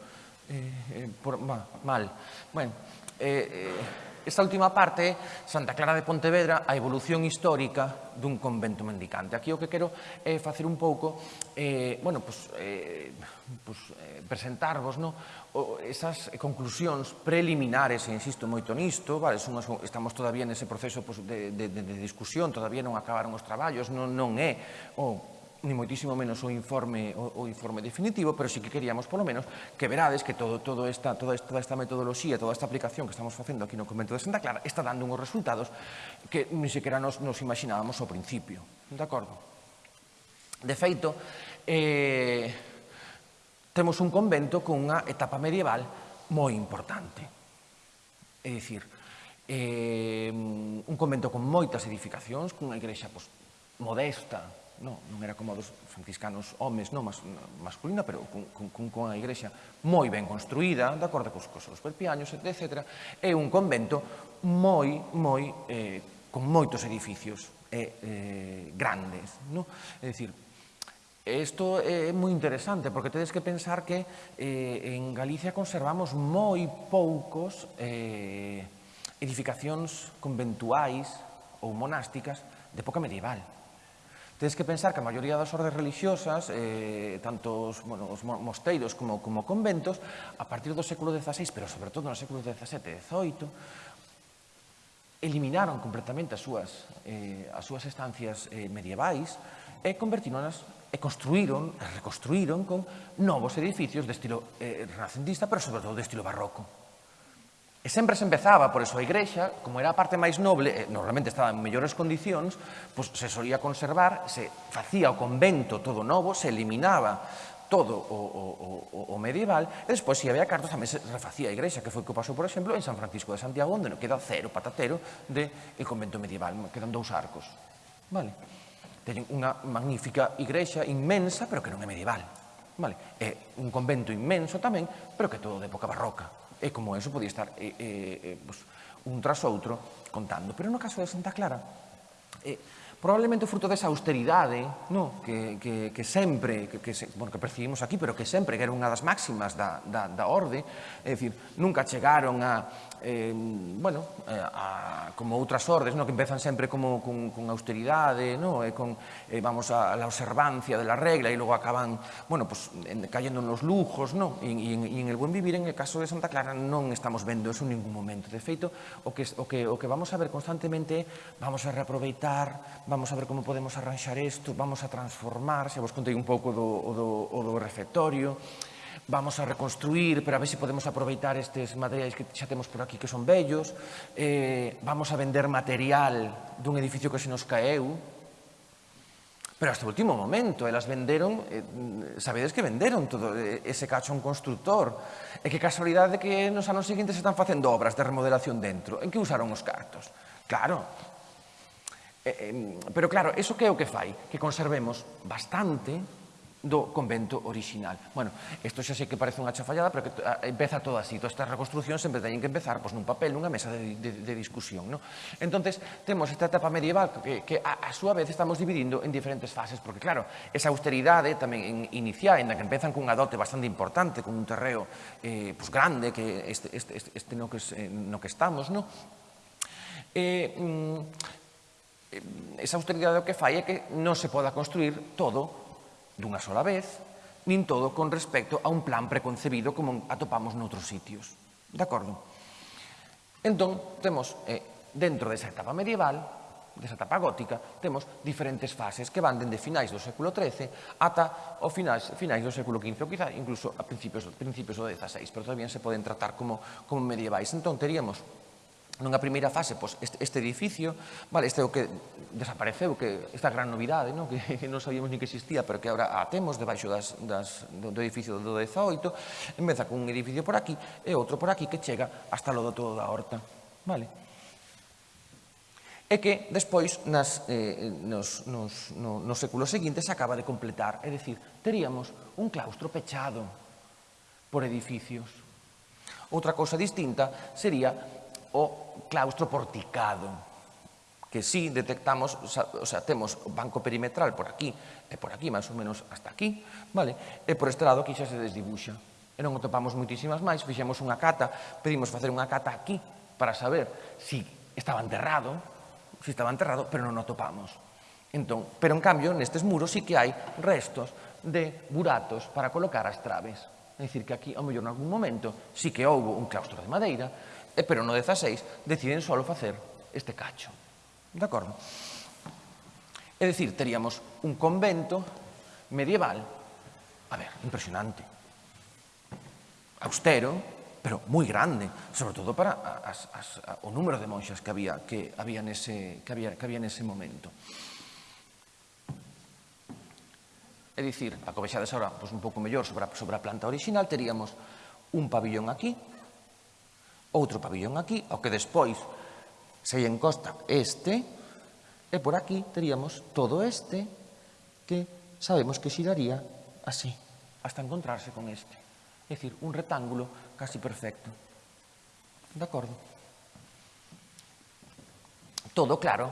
eh, eh, por, ma, mal, bueno, eh, eh, Esta última parte é Santa Clara de Pontevedra, a evolución histórica dun convento mendicante. Aquí o que quero é eh, facer un pouco, eh, bueno, pues, eh, pues, eh, presentarvos no? o, esas conclusións preliminares, e insisto moito nisto, vale, son, estamos todavía nese proceso pues, de, de, de discusión, todavía non acabaron os traballos, non, non é o ni moitísimo menos o informe o, o informe definitivo, pero sí que queríamos polo menos que verades que todo, todo esta, toda, esta, toda esta metodoloxía, toda esta aplicación que estamos facendo aquí no convento de Santa Clara está dando uns resultados que ni sequera nos, nos imaginábamos ao principio. De acordo? De feito, eh, temos un convento con unha etapa medieval moi importante. É dicir, eh, un convento con moitas edificacións, cunha igrexa pues, modesta, no, non era como dos franciscanos homes, non, mas, masculina, pero con, con, con a igrexa moi ben construída, de acordo cos, cos seus perpiaños, etc. É un convento moi, moi, eh, con moitos edificios eh, eh, grandes. No? É dicir, Isto é moi interesante, porque tedes que pensar que eh, en Galicia conservamos moi poucos eh, edificacións conventuais ou monásticas de época medieval. Tens que pensar que a maioría das ordes religiosas, eh, tanto os, bueno, os mosteiros como, como conventos, a partir do século XVI, pero sobre todo no século XVII e XVIII, eliminaron completamente as súas, eh, as súas estancias eh, medievais e convertíronas e construíron, reconstruíron con novos edificios de estilo eh, renacentista, pero sobre todo de estilo barroco. E sempre se empezaba, por eso a igrexa, como era a parte máis noble, normalmente estaba en mellores condicións, pois se solía conservar, se facía o convento todo novo, se eliminaba todo o, o, o, o medieval, e despois, se había cartos, tamén se refacía a igrexa, que foi o que pasou, por exemplo, en San Francisco de Santiago, onde non queda cero patatero de el convento medieval, quedan dous arcos. Vale. Teñen unha magnífica igrexa inmensa, pero que non é medieval. Vale. É un convento inmenso tamén, pero que todo de época barroca. E como eso podía estar eh, eh, eh, pues, un tras outro contando. Pero no caso de Santa Clara, eh, probablemente o fruto desa austeridade no? que, que, que sempre, que, que, se, bueno, que percibimos aquí, pero que sempre, que era unha das máximas da, da, da orde, é dicir, nunca chegaron a, eh, bueno, eh, a, como outras ordes, no? que empezan sempre como con, con austeridade, no? e con, eh, vamos, a, a la observancia de la regla, e logo acaban, bueno, pues, en, cayendo nos lujos, no? e, e, e en el buen vivir, en el caso de Santa Clara, non estamos vendo eso en ningún momento. De feito, o que, o que, o que vamos a ver constantemente vamos a reaproveitar, vamos a ver como podemos arranxar isto, vamos a transformar, xa vos contei un pouco do, do, do refectorio, vamos a reconstruir para ver se si podemos aproveitar estes materiais que xa temos por aquí que son bellos, eh, vamos a vender material dun edificio que se nos caeu, Pero hasta o último momento, elas venderon, eh, sabedes que venderon todo eh, ese cacho a un constructor. E que casualidade que nos anos seguintes están facendo obras de remodelación dentro. En que usaron os cartos? Claro. Eh, eh, pero claro, eso que é o que fai? Que conservemos bastante do convento orixinal. Bueno, isto xa sei que parece unha chafallada, pero que empeza todo así. Todas estas reconstruccións sempre teñen que empezar pois, nun papel, nunha mesa de, de, de discusión. No? Entonces, temos esta etapa medieval que, que a, a súa vez estamos dividindo en diferentes fases, porque claro, esa austeridade tamén in, inicial, en que empezan cunha dote bastante importante, con un terreo eh, pois, grande, que este, este, este, este no, que, eh, no que estamos, no? Eh, mm, eh, esa austeridade o que fai é que non se poda construir todo dunha sola vez, nin todo con respecto a un plan preconcebido como atopamos noutros sitios. De acordo? Entón, temos eh, dentro desa etapa medieval, desa etapa gótica, temos diferentes fases que van dende finais do século XIII ata o finais, finais do século XV, ou quizá incluso a principios, principios do XVI, pero tamén se poden tratar como, como medievais. Entón, teríamos nunha primeira fase, pois, este, este edificio, vale, este é o que desapareceu, que esta gran novidade, no? Que, que (laughs) non sabíamos ni que existía, pero que agora a temos debaixo das, das, do, do edificio do 18, empeza con un edificio por aquí e outro por aquí que chega hasta lo do todo da horta. Vale? E que despois, nas, eh, nos, nos, no, nos séculos seguintes, acaba de completar. É dicir, teríamos un claustro pechado por edificios. Outra cousa distinta sería o claustro porticado que sí detectamos, o sea, temos o banco perimetral por aquí e por aquí, máis ou menos hasta aquí, vale? E por este lado aquí xa se desdibuxa. E non o topamos moitísimas máis, fixemos unha cata, pedimos facer unha cata aquí para saber si estaba enterrado, si estaba enterrado, pero non o topamos. Entón, pero en cambio, nestes muros sí que hai restos de buratos para colocar as traves. É dicir, que aquí, ao mellor, en algún momento, sí que houve un claustro de madeira, E pero no 16 deciden solo facer este cacho. De acordo? É dicir, teríamos un convento medieval, a ver, impresionante, austero, pero moi grande, sobre todo para as, as, o número de monxas que había, que había, nese, que había, que había nese momento. É dicir, a covexades ahora pois, un pouco mellor sobre a, sobre a planta original, teríamos un pabillón aquí, outro pabellón aquí, o que despois se encosta este, e por aquí teríamos todo este que sabemos que xiraría así, hasta encontrarse con este. É dicir, un rectángulo casi perfecto. De acordo? Todo claro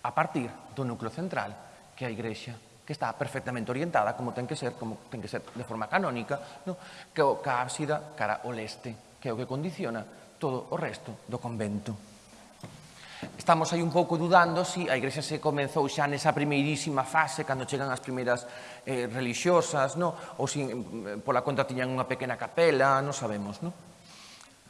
a partir do núcleo central que é a igrexa que está perfectamente orientada como ten que ser, como ten que ser de forma canónica, no? que o, que ábsida cara ao leste que é o que condiciona todo o resto do convento. Estamos aí un pouco dudando se si a Igrexa se comenzou xa nesa primeirísima fase, cando chegan as primeiras eh, religiosas, no? ou se si, mm, eh, pola conta tiñan unha pequena capela, non sabemos. Non?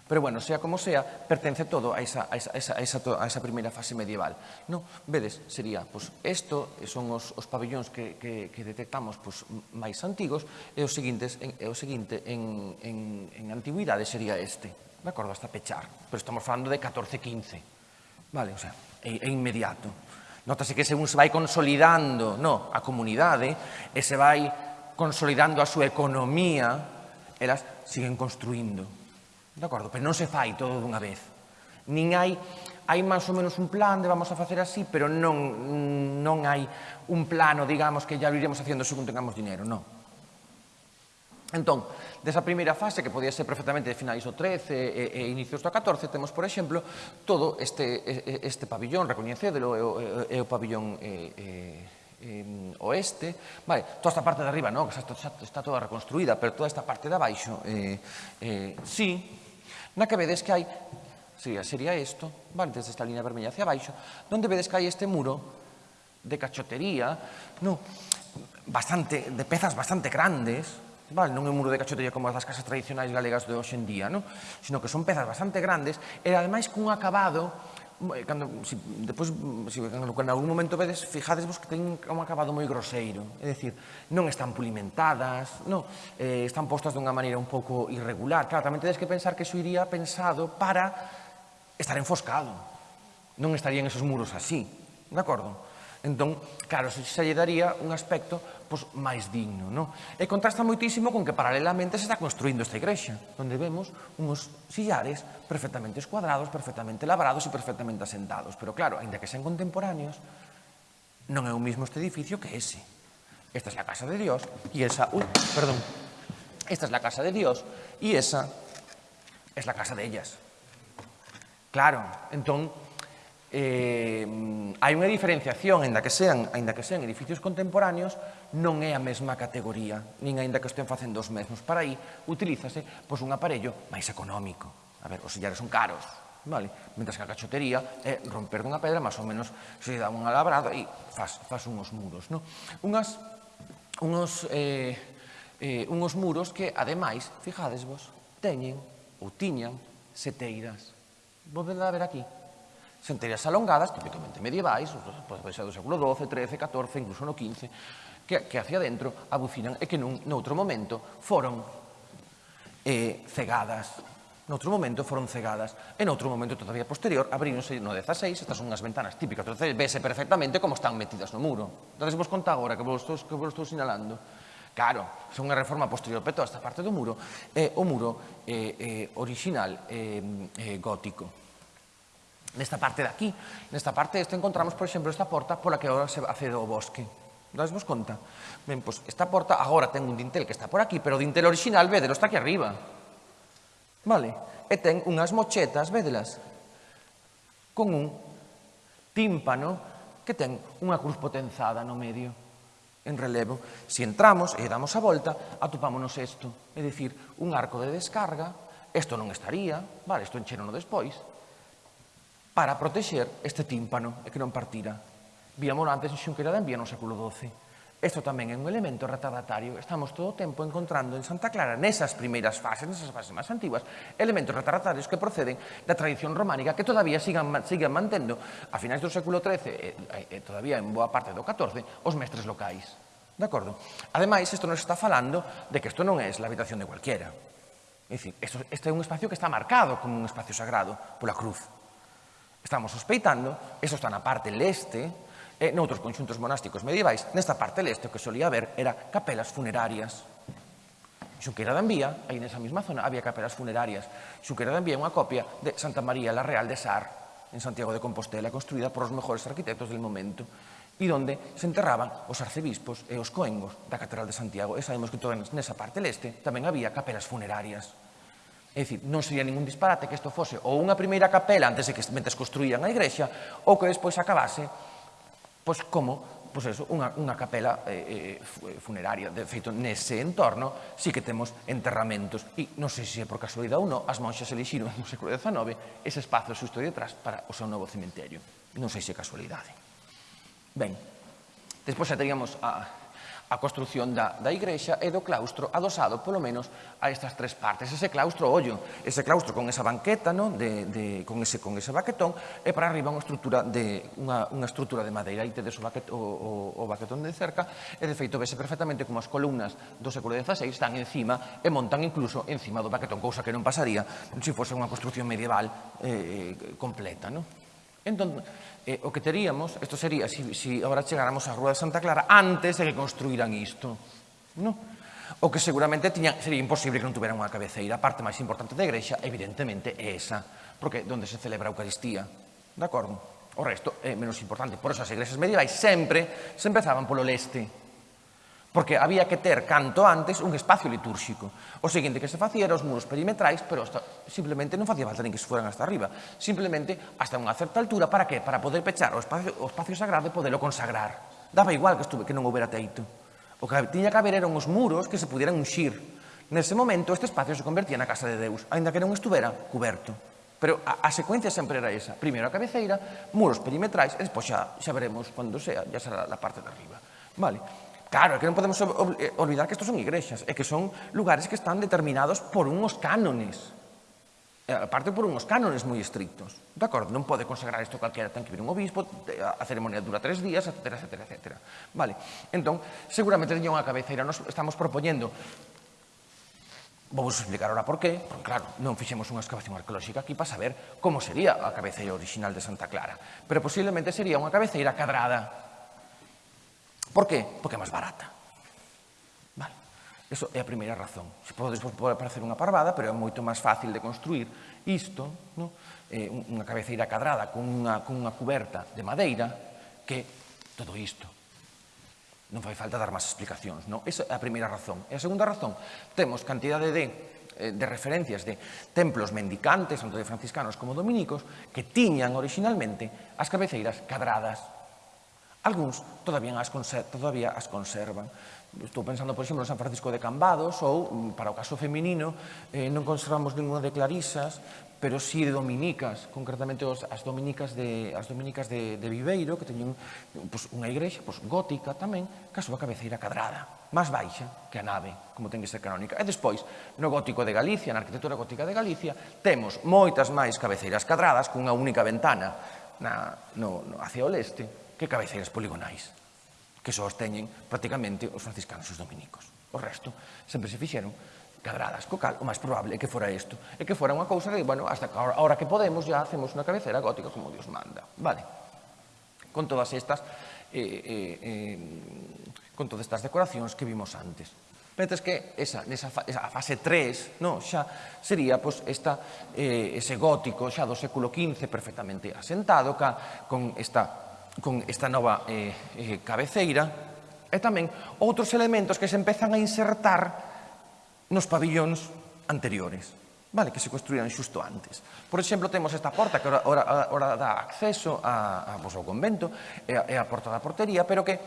Pero bueno, sea como sea, pertence todo a esa, a esa, a esa, a esa, a esa primeira fase medieval. No, vedes, sería, pois, pues, esto eh, son os, os pabellóns que, que, que detectamos pois, pues, máis antigos e o seguintes, en, e o seguinte en, en, en antigüidade sería este. De acordo, hasta pechar. Pero estamos falando de 14-15. Vale, o sea, é, é inmediato. Notase que según se vai consolidando no, a comunidade e se vai consolidando a súa economía, elas siguen construindo De acordo, pero non se fai todo dunha vez. Nin hai hai máis ou menos un plan de vamos a facer así, pero non, non hai un plano, digamos, que ya lo iremos facendo según tengamos dinero, non. Entón, desa primeira fase, que podía ser perfectamente de finais do 13 e, e inicios do 14, temos, por exemplo, todo este, este pabillón, recoñecédelo, é o, é o pabillón é, é, oeste, vale, toda esta parte de arriba, non, que está, está toda reconstruída, pero toda esta parte de abaixo, eh, eh, sí, na que vedes que hai, sería, sería isto, vale, desde esta línea vermella hacia abaixo, donde vedes que hai este muro de cachotería, no, bastante, de pezas bastante grandes, Vale, non é un muro de cachotería como as das casas tradicionais galegas de hoxe en día, non? sino que son pezas bastante grandes e ademais cun acabado cando, si, depois, si, cando, en algún momento vedes, fijadesvos que ten un acabado moi groseiro. É dicir, non están pulimentadas, non, eh, están postas dunha maneira un pouco irregular. Claro, tamén tedes que pensar que iso iría pensado para estar enfoscado. Non estarían esos muros así, de acordo? Entón, claro, se, se lle daría un aspecto pois, máis digno. Non? E contrasta moitísimo con que paralelamente se está construindo esta igrexa, onde vemos uns sillares perfectamente escuadrados, perfectamente labrados e perfectamente asentados. Pero claro, aínda que sean contemporáneos, non é o mismo este edificio que ese. Esta é a casa de Dios e esa... Uy, perdón. Esta é a casa de Dios e esa é es a casa de ellas. Claro, entón, eh, hai unha diferenciación, ainda que sean, ainda que sean edificios contemporáneos, non é a mesma categoría, nin aínda que estén facendo os mesmos. Para aí, utilízase pois, un aparello máis económico. A ver, os sillares son caros, vale? Mentre que a cachotería é romper dunha pedra, máis ou menos, se dá unha labrada e faz, faz unhos muros, non? Unhas, unhos, eh, eh, unhos muros que, ademais, fijades vos, teñen ou tiñan seteiras. Volved a ver aquí. Senterías alongadas, típicamente medievais, pode ser do século XII, XIII, XIV, incluso no XV, que, que hacia dentro abucinan e que nun, noutro momento foron eh, cegadas noutro momento foron cegadas e noutro momento todavía posterior abríronse no 16, estas son unhas ventanas típicas do 16, vese perfectamente como están metidas no muro. Entón, vos conta agora que vos, estou, que vos estou sinalando. Claro, son unha reforma posterior pero toda esta parte do muro, é eh, o muro eh, eh, original eh, eh, gótico nesta parte de aquí. Nesta parte deste encontramos, por exemplo, esta porta pola que agora se accede ao bosque. Das vos conta? Ben, pois esta porta agora ten un dintel que está por aquí, pero o dintel original, vedelo, está aquí arriba. Vale? E ten unhas mochetas, vedelas, con un tímpano que ten unha cruz potenzada no medio, en relevo. Se si entramos e damos a volta, atopámonos isto, é dicir, un arco de descarga, isto non estaría, vale, isto encherono despois, para protexer este tímpano e que non partira. Víamolo antes en Xunqueira da Envía no século XII. Isto tamén é un elemento retardatario. Estamos todo o tempo encontrando en Santa Clara, nesas primeiras fases, nesas fases máis antiguas, elementos retardatarios que proceden da tradición románica que todavía sigan, sigan mantendo a finais do século XIII e, e, e todavía en boa parte do XIV os mestres locais. De acordo? Ademais, isto nos está falando de que isto non é a habitación de cualquiera. É dicir, isto, este é un espacio que está marcado como un espacio sagrado pola cruz. Estamos sospeitando, eso está na parte leste, e noutros conxuntos monásticos medievais, nesta parte leste o que solía haber era capelas funerarias. Xunqueira de Envía, aí nesa mesma zona, había capelas funerarias. Xunqueira de Envía é unha copia de Santa María la Real de Sar, en Santiago de Compostela, construída por os mejores arquitectos del momento, e onde se enterraban os arcebispos e os coengos da Catedral de Santiago. E sabemos que toda nesa parte leste tamén había capelas funerarias. É dicir, non sería ningún disparate que isto fose ou unha primeira capela antes de que mentes construían a igrexa ou que despois acabase pois como pois eso, unha, unha capela eh, eh funeraria. De feito, nese entorno sí que temos enterramentos e non sei se é por casualidade ou non, as monxas elixiron no século XIX ese espazo xusto detrás para o seu novo cementerio. Non sei se é casualidade. Ben, despois xa teríamos a, a construción da, da igrexa e do claustro adosado, polo menos, a estas tres partes. Ese claustro, ollo, ese claustro con esa banqueta, no? De, de, con, ese, con ese baquetón, e para arriba unha estrutura de, unha, unha estrutura de madeira. Aí tedes o, baquet, o, o, o baquetón de cerca, e de feito vese perfectamente como as columnas do século XVI están encima e montan incluso encima do baquetón, cousa que non pasaría se fose unha construción medieval eh, completa. No? Entón, eh, o que teríamos, isto sería, se si, si agora chegáramos á Rúa de Santa Clara, antes de que construíran isto. No? O que seguramente tiña, sería imposible que non tuveran unha cabeceira. A parte máis importante da igrexa, evidentemente, é esa, porque onde se celebra a Eucaristía. De acordo? O resto é menos importante. Por eso as igrexas medievais sempre se empezaban polo leste porque había que ter canto antes un espacio litúrxico. O seguinte que se facía era os muros perimetrais, pero hasta, simplemente non facía falta nin que se fueran hasta arriba, simplemente hasta unha certa altura, para que? Para poder pechar o espacio, o espacio sagrado e poderlo consagrar. Daba igual que, estuve, que non houbera teito. O que tiña que haber eran os muros que se pudieran unxir. Nese momento, este espacio se convertía na casa de Deus, aínda que non estuvera cuberto. Pero a, a secuencia sempre era esa. Primeiro a cabeceira, muros perimetrais, e despois xa, xa veremos cando sea, xa será a parte de arriba. Vale. Claro, é que non podemos eh, olvidar que estos son igrexas e que son lugares que están determinados por unhos cánones. Aparte por unhos cánones moi estrictos. De acordo? Non pode consagrar isto calquera, ten que vir un obispo, a ceremonia dura tres días, etc, etc, etc. Vale. Entón, seguramente teña unha cabeceira, nos estamos propoñendo vamos explicar ahora por qué, porque claro, non fixemos unha excavación arqueolóxica aquí para saber como sería a cabeceira original de Santa Clara, pero posiblemente sería unha cabeceira cadrada, Por qué? Porque é máis barata. Vale. Eso é a primeira razón. Se pode, pode parecer unha parvada, pero é moito máis fácil de construir isto, no? eh, unha cabeceira cadrada con unha, con unha cuberta de madeira, que todo isto. Non fai falta dar máis explicacións. No? Esa é a primeira razón. E a segunda razón, temos cantidade de eh, de referencias de templos mendicantes, tanto de franciscanos como dominicos, que tiñan originalmente as cabeceiras cadradas Algúns todavía as, todavía as conservan. Estou pensando, por exemplo, en San Francisco de Cambados ou, mm, para o caso feminino, eh, non conservamos ninguna de Clarisas, pero sí de dominicas, concretamente as dominicas de, as dominicas de, de Viveiro, que teñen pues, unha igrexa pues, gótica tamén, que a súa cabeceira cadrada, máis baixa que a nave, como ten que ser canónica. E despois, no gótico de Galicia, na arquitectura gótica de Galicia, temos moitas máis cabeceiras cadradas cunha única ventana na, no, no, hacia o leste, que cabeceiras poligonais que só os teñen prácticamente os franciscanos e os dominicos. O resto sempre se fixeron cadradas, co cal, o máis probable é que fora isto, é que fora unha cousa de, bueno, hasta que ahora que podemos ya hacemos unha cabecera gótica como Dios manda. Vale. Con todas estas eh, eh, eh, con todas estas decoracións que vimos antes. Mentres que esa, nesa esa fase 3 no, xa sería pois, esta, eh, ese gótico xa do século XV perfectamente asentado ca, con esta con esta nova eh, eh, cabeceira e tamén outros elementos que se empezan a insertar nos pabillóns anteriores vale, que se construían xusto antes. Por exemplo, temos esta porta que ora, ora, ora dá acceso a, a, pues, ao convento, e a, e a porta da portería, pero que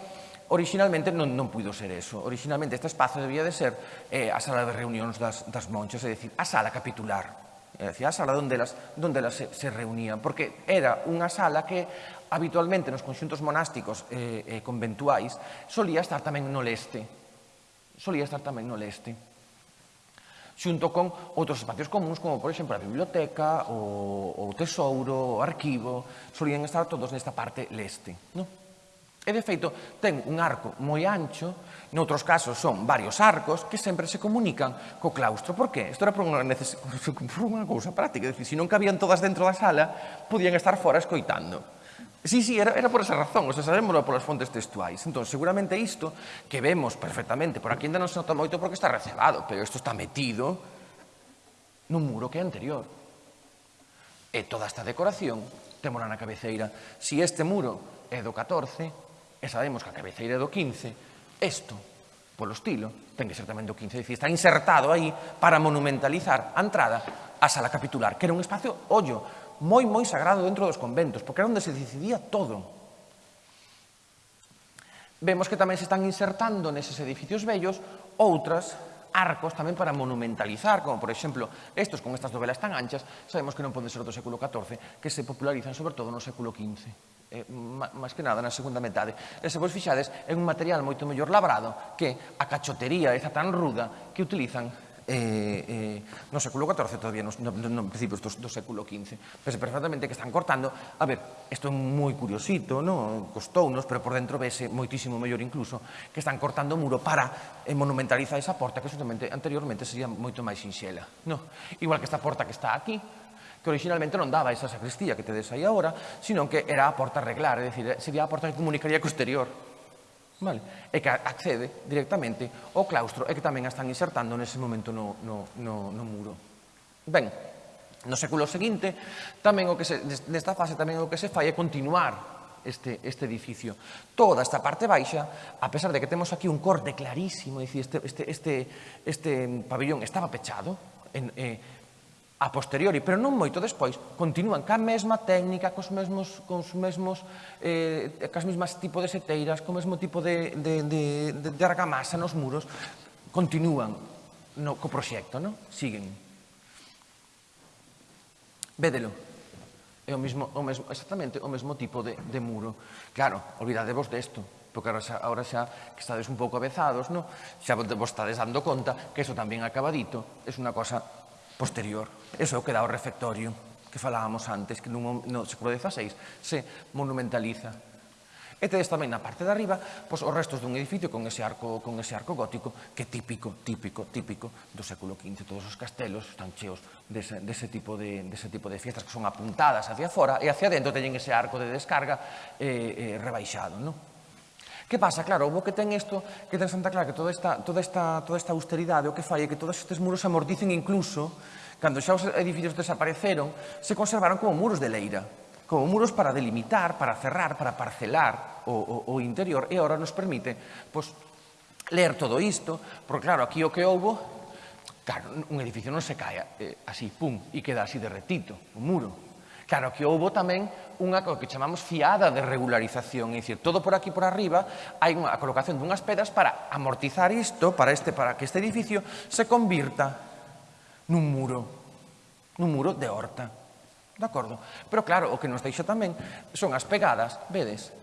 originalmente non, non puido ser eso. Originalmente este espazo debía de ser eh, a sala de reunións das, das monchas, é dicir, a sala capitular, é dicir, a sala donde elas, donde elas se, se reunían, porque era unha sala que habitualmente nos conxuntos monásticos eh, eh, conventuais, solía estar tamén no leste. Solía estar tamén no leste. Xunto con outros espacios comuns, como, por exemplo, a biblioteca, o, o tesouro, o arquivo, solían estar todos nesta parte leste. No? E, de feito, ten un arco moi ancho, noutros casos son varios arcos, que sempre se comunican co claustro. Por que? Isto era por unha, neces... (laughs) por unha cousa práctica, é dicir, se non cabían todas dentro da sala, podían estar fora escoitando. Sí, sí, era, era por esa razón, o sea, sabemos polas fontes textuais. Entón, seguramente isto que vemos perfectamente, por aquí ainda non se nota moito porque está recebado, pero isto está metido nun muro que é anterior. E toda esta decoración temola na cabeceira. Si este muro é do 14, e sabemos que a cabeceira é do 15, isto, polo estilo, ten que ser tamén do 15. Dicir, está insertado aí para monumentalizar a entrada a sala capitular, que era un espacio, ollo, moi, moi sagrado dentro dos conventos, porque era onde se decidía todo. Vemos que tamén se están insertando neses edificios vellos outras arcos tamén para monumentalizar, como por exemplo estos con estas dovelas tan anchas, sabemos que non poden ser do século XIV, que se popularizan sobre todo no século XV. Eh, máis que nada na segunda metade. E se vos fixades, é un material moito mellor labrado que a cachotería esa tan ruda que utilizan eh, eh, no século XIV todavía, no, no, no principios do, do século XV. Pese perfectamente que están cortando. A ver, isto é moi curiosito, no? costounos, pero por dentro vese moitísimo mellor incluso, que están cortando o muro para eh, monumentalizar esa porta que justamente anteriormente sería moito máis sinxela. No? Igual que esta porta que está aquí, que originalmente non daba esa sacristía que tedes aí agora, sino que era a porta reglar, é dicir, eh, sería a porta que comunicaría co exterior. Vale? E que accede directamente ao claustro e que tamén a están insertando nese momento no, no, no, no muro. Ben, no século seguinte, tamén o que se, nesta fase tamén o que se fai é continuar este, este edificio. Toda esta parte baixa, a pesar de que temos aquí un corte clarísimo, dicir, este, este, este, este pabellón estaba pechado, en, eh, a posteriori, pero non moito despois, continúan ca mesma técnica, cos mesmos, cos mesmos eh, cas mesmas tipo de seteiras, co mesmo tipo de, de, de, de, de argamasa nos muros, continúan no, co proxecto, non? Siguen. Védelo. É o mesmo, o mesmo, exactamente o mesmo tipo de, de muro. Claro, olvidadevos desto, porque ahora xa, ahora xa que estades un pouco avezados, no? xa vos estades dando conta que eso tamén acabadito é unha cosa posterior. Eso é o que dá o refectorio que falábamos antes, que no, no século XVI se monumentaliza. E tedes tamén na parte de arriba pois, os restos dun edificio con ese arco con ese arco gótico que é típico, típico, típico do século XV. Todos os castelos están cheos dese, dese, tipo, de, dese tipo de fiestas que son apuntadas hacia fora e hacia dentro teñen ese arco de descarga eh, eh, rebaixado. Non? Que pasa? Claro, o que ten isto, que ten Santa Clara, que toda esta, toda esta, toda esta austeridade, o que fai é que todos estes muros amorticen incluso, cando xa os edificios desapareceron, se conservaron como muros de leira, como muros para delimitar, para cerrar, para parcelar o, o, o interior, e ahora nos permite pois, ler todo isto, porque claro, aquí o que houbo, claro, un edificio non se cae eh, así, pum, e queda así derretito, o muro, Claro que houbo tamén unha que chamamos fiada de regularización, é dicir, todo por aquí por arriba hai unha colocación dunhas pedras para amortizar isto, para, este, para que este edificio se convirta nun muro, nun muro de horta. De acordo? Pero claro, o que nos deixa tamén son as pegadas, vedes,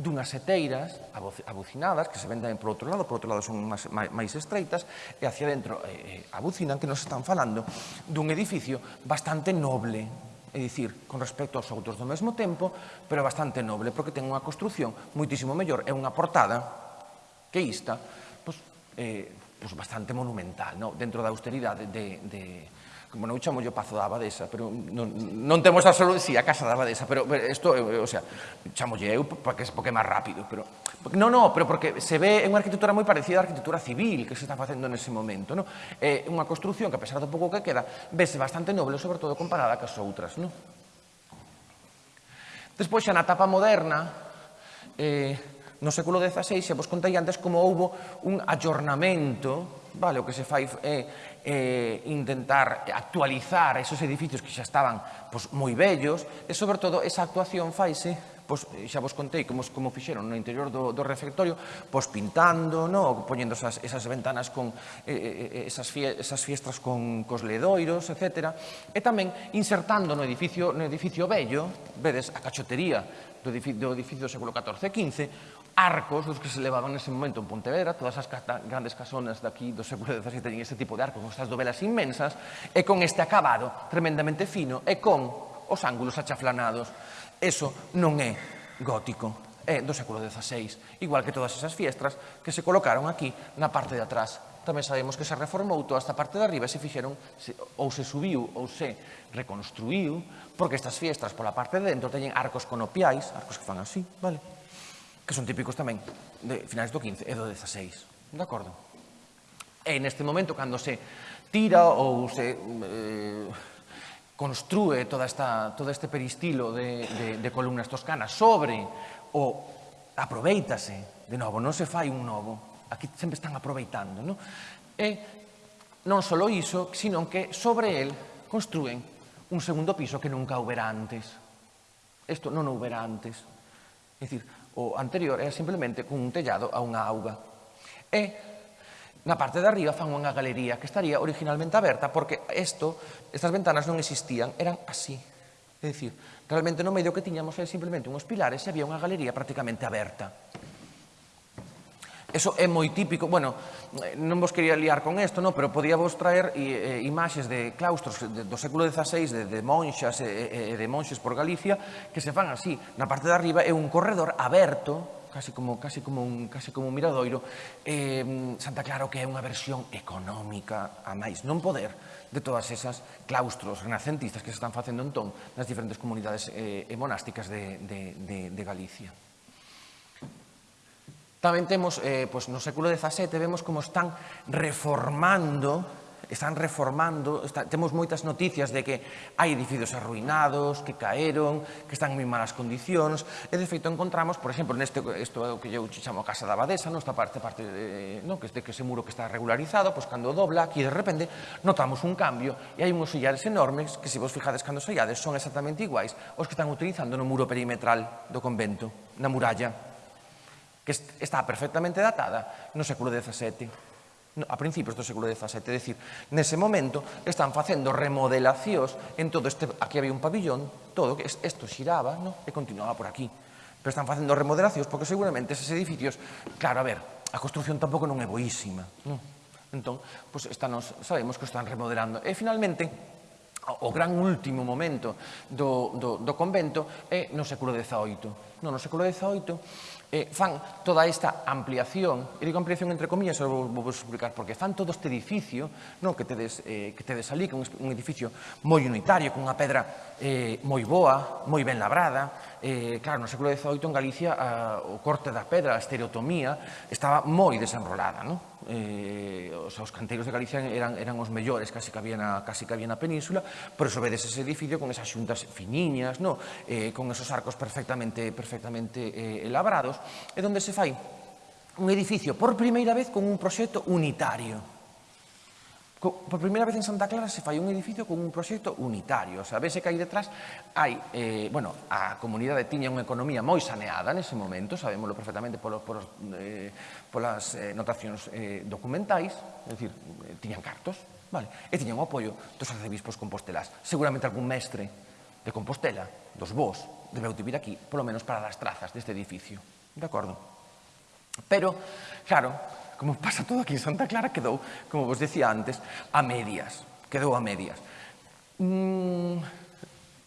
dunhas seteiras abucinadas que se ven tamén por outro lado, por outro lado son máis, máis estreitas e hacia dentro eh, eh, abucinan que nos están falando dun edificio bastante noble, é dicir, con respecto aos outros do mesmo tempo, pero bastante noble, porque ten unha construción moitísimo mellor, é unha portada que ista, pois, eh, pois bastante monumental, no? dentro da austeridade de, de, como non chamo yo Pazo da Abadesa, pero non, non temos a si, sí, a Casa da Abadesa, pero isto, eh, o sea, chamo eu porque, porque é máis rápido, pero No, no, pero porque se ve en unha arquitectura moi parecida á arquitectura civil que se está facendo nese momento. No? É unha construción que, a pesar do pouco que queda, vese bastante noble, sobre todo comparada cas outras. No? Despois, xa na etapa moderna, eh, no século XVI, xa vos contei antes como houbo un ayornamento, vale, o que se fai é eh, intentar actualizar esos edificios que xa estaban pois, moi bellos, e sobre todo esa actuación faise pois, xa vos contei como, como fixeron no interior do, do refectorio, pois pintando, no, poñendo esas, esas ventanas con eh, eh, eh esas, fie, esas fiestras con cos ledoiros, etc. E tamén insertando no edificio, no edificio bello, vedes a cachotería do edificio do, edificio do século XIV e XV, arcos dos que se levaban nese momento en Pontevedra, todas as grandes casonas daqui do século XVII teñen este tipo de arcos, con estas dovelas inmensas, e con este acabado tremendamente fino e con os ángulos achaflanados Eso non é gótico, é do século XVI, igual que todas esas fiestras que se colocaron aquí na parte de atrás. Tamén sabemos que se reformou toda esta parte de arriba e se fixeron ou se subiu ou se reconstruiu, porque estas fiestras pola parte de dentro teñen arcos conopiais, arcos que fan así, vale? Que son típicos tamén de finais do XV e do XVI, de acordo? E neste momento, cando se tira ou se... Eh, construe toda esta, todo este peristilo de, de, de columnas toscanas sobre o aproveitase, de novo, non se fai un novo, aquí sempre están aproveitando, non? E non só iso, sino que sobre el construen un segundo piso que nunca houbera antes. Isto non houbera antes. É dicir, o anterior era simplemente cun tellado a unha auga. E Na parte de arriba fan unha galería que estaría originalmente aberta porque isto, estas ventanas non existían, eran así. É dicir, realmente no medio que tiñamos era simplemente unhos pilares e había unha galería prácticamente aberta. Eso é moi típico, bueno, non vos quería liar con isto, no, pero podía vos traer eh, eh imaxes de claustros do século XVI, de, de monxas e de monxes por Galicia, que se fan así. Na parte de arriba é un corredor aberto, casi como casi como un casi como un miradoiro, eh Santa Clara que é unha versión económica a máis non poder de todas esas claustros renacentistas que se están facendo entón nas diferentes comunidades eh, monásticas de, de, de, de Galicia. Tamén temos, eh, pois, no século XVII, vemos como están reformando están reformando, está, temos moitas noticias de que hai edificios arruinados, que caeron, que están en moi malas condicións, e de feito encontramos, por exemplo, neste isto é o que eu chamo Casa da Abadesa, nesta esta parte, parte de, non, que este que ese muro que está regularizado, pois cando dobla aquí de repente notamos un cambio e hai uns sillares enormes que se vos fijades cando os son exactamente iguais os que están utilizando no muro perimetral do convento, na muralla, que está perfectamente datada no século XVII a principios do século XVII. É dicir, nese momento están facendo remodelacións en todo este... Aquí había un pabillón, todo, que isto xiraba no? e continuaba por aquí. Pero están facendo remodelacións porque seguramente eses edificios... Claro, a ver, a construción tampouco non é boísima. Non? Entón, pois están, sabemos que están remodelando. E finalmente, o gran último momento do, do, do convento é no século XVIII. No, no século XVIII eh, fan toda esta ampliación, e digo ampliación entre comillas, vou, vou explicar, porque fan todo este edificio non, que, tedes, eh, que tedes ali, que é un edificio moi unitario, con unha pedra eh, moi boa, moi ben labrada, eh, claro, no século XVIII en Galicia a, o corte da pedra, a estereotomía, estaba moi desenrolada, non? Eh, os, os canteiros de Galicia eran, eran os mellores, casi que había na, casi que había na península, pero sobedes ese edificio con esas xuntas finiñas, non? Eh, con esos arcos perfectamente, perfectamente eh, elaborados, e donde se fai un edificio por primeira vez con un proxecto unitario, Por primeira vez en Santa Clara se fai un edificio con un proxecto unitario. O sea, vese que aí detrás hai, eh, bueno, a comunidade tiña unha economía moi saneada nese momento, sabémoslo perfectamente polos, polos, eh, polas eh, notacións eh, documentais, é dicir, eh, tiñan cartos, vale? e tiñan o apoio dos arcebispos compostelás. Seguramente algún mestre de Compostela, dos vos, debeu de vir aquí, polo menos para dar trazas deste edificio. De acordo? Pero, claro, como pasa todo aquí en Santa Clara, quedou, como vos decía antes, a medias. Quedou a medias. Mm,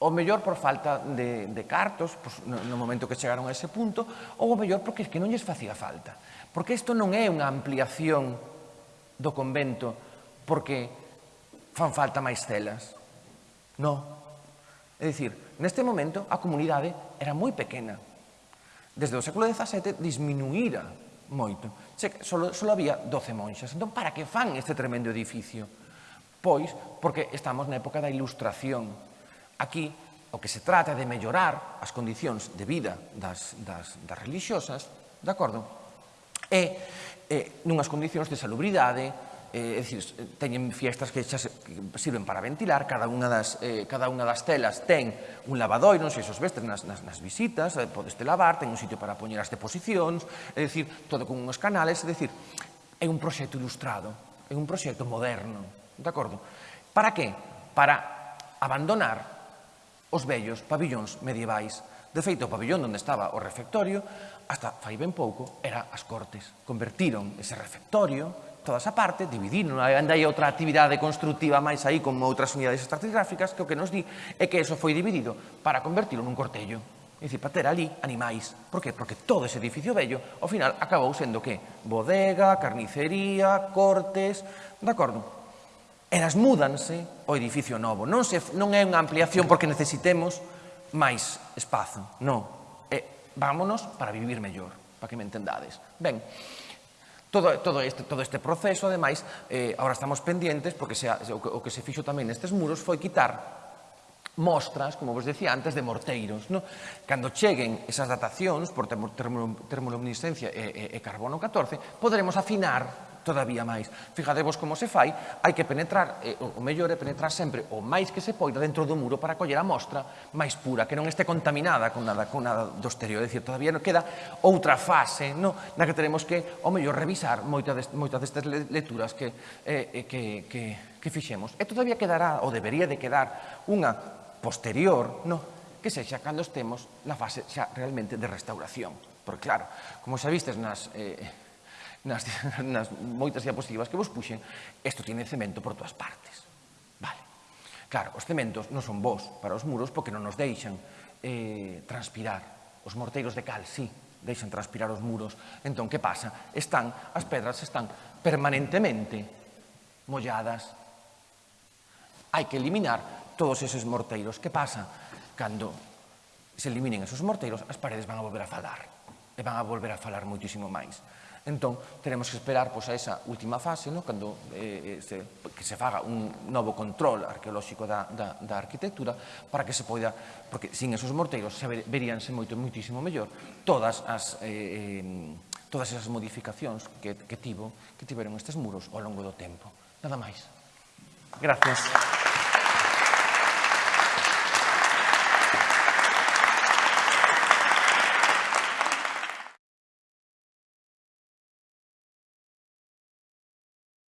o mellor por falta de, de cartos, pois, no, no momento que chegaron a ese punto, ou o mellor porque es que non lles facía falta. Porque isto non é unha ampliación do convento porque fan falta máis celas. No. É dicir, neste momento a comunidade era moi pequena. Desde o século XVII disminuíra moito solo, solo había 12 monxas. Entón, para que fan este tremendo edificio? Pois, porque estamos na época da ilustración. Aquí, o que se trata de mellorar as condicións de vida das, das, das religiosas, de acordo? E, e nunhas condicións de salubridade, eh, é dicir, teñen fiestras que xa se, que sirven para ventilar, cada unha das, eh, cada unha das telas ten un lavadoiro, non sei se os vestes nas, nas, nas visitas, eh, podeste lavar, ten un sitio para poñer as deposicións, é dicir, todo con uns canales, é dicir, é un proxecto ilustrado, é un proxecto moderno, de acordo? Para que? Para abandonar os vellos pabillóns medievais. De feito, o pabillón onde estaba o refectorio, hasta fai ben pouco, era as cortes. Convertiron ese refectorio toda esa parte, dividirlo, ainda hai outra actividade constructiva máis aí como outras unidades estratigráficas que o que nos di é que eso foi dividido para convertirlo nun cortello. É dicir, para ter ali animais. Por que? Porque todo ese edificio bello, ao final, acabou sendo que? Bodega, carnicería, cortes... De acordo? Elas múdanse ao edificio novo. Non, se, non é unha ampliación porque necesitemos máis espazo. Non. É, vámonos para vivir mellor, para que me entendades. Ben, Todo, todo, este, todo este proceso, ademais, eh, ahora estamos pendientes, porque se, o, que, o que se fixo tamén nestes muros foi quitar mostras, como vos decía antes, de morteiros. No? Cando cheguen esas datacións por termoluminiscencia e, e, e carbono 14, poderemos afinar todavía máis. Fijadevos como se fai, hai que penetrar, eh, o mellor é penetrar sempre o máis que se poida dentro do muro para coller a mostra máis pura, que non este contaminada con nada, con nada do exterior. É dicir, todavía non queda outra fase no? na que teremos que, o mellor, revisar moitas dest, moita destas lecturas que, eh, eh, que, que, que fixemos. E todavía quedará, ou debería de quedar, unha posterior, no? que sexa cando estemos na fase xa realmente de restauración. Porque claro, como xa vistes nas, eh, nas, (laughs) nas moitas diapositivas que vos puxen, isto tiene cemento por todas partes. Vale. Claro, os cementos non son vos para os muros porque non nos deixan eh, transpirar. Os morteiros de cal, sí, deixan transpirar os muros. Entón, que pasa? Están, as pedras están permanentemente molladas. Hai que eliminar todos eses morteiros. Que pasa? Cando se eliminen esos morteiros, as paredes van a volver a falar. E van a volver a falar moitísimo máis. Entón, teremos que esperar pois, a esa última fase, no? cando eh, eh, se, que se faga un novo control arqueolóxico da, da, da arquitectura, para que se poida, porque sin esos morteiros se veríanse moito, moitísimo mellor todas as... Eh, eh, todas esas modificacións que, que, tivo, que tiveron estes muros ao longo do tempo. Nada máis. Gracias.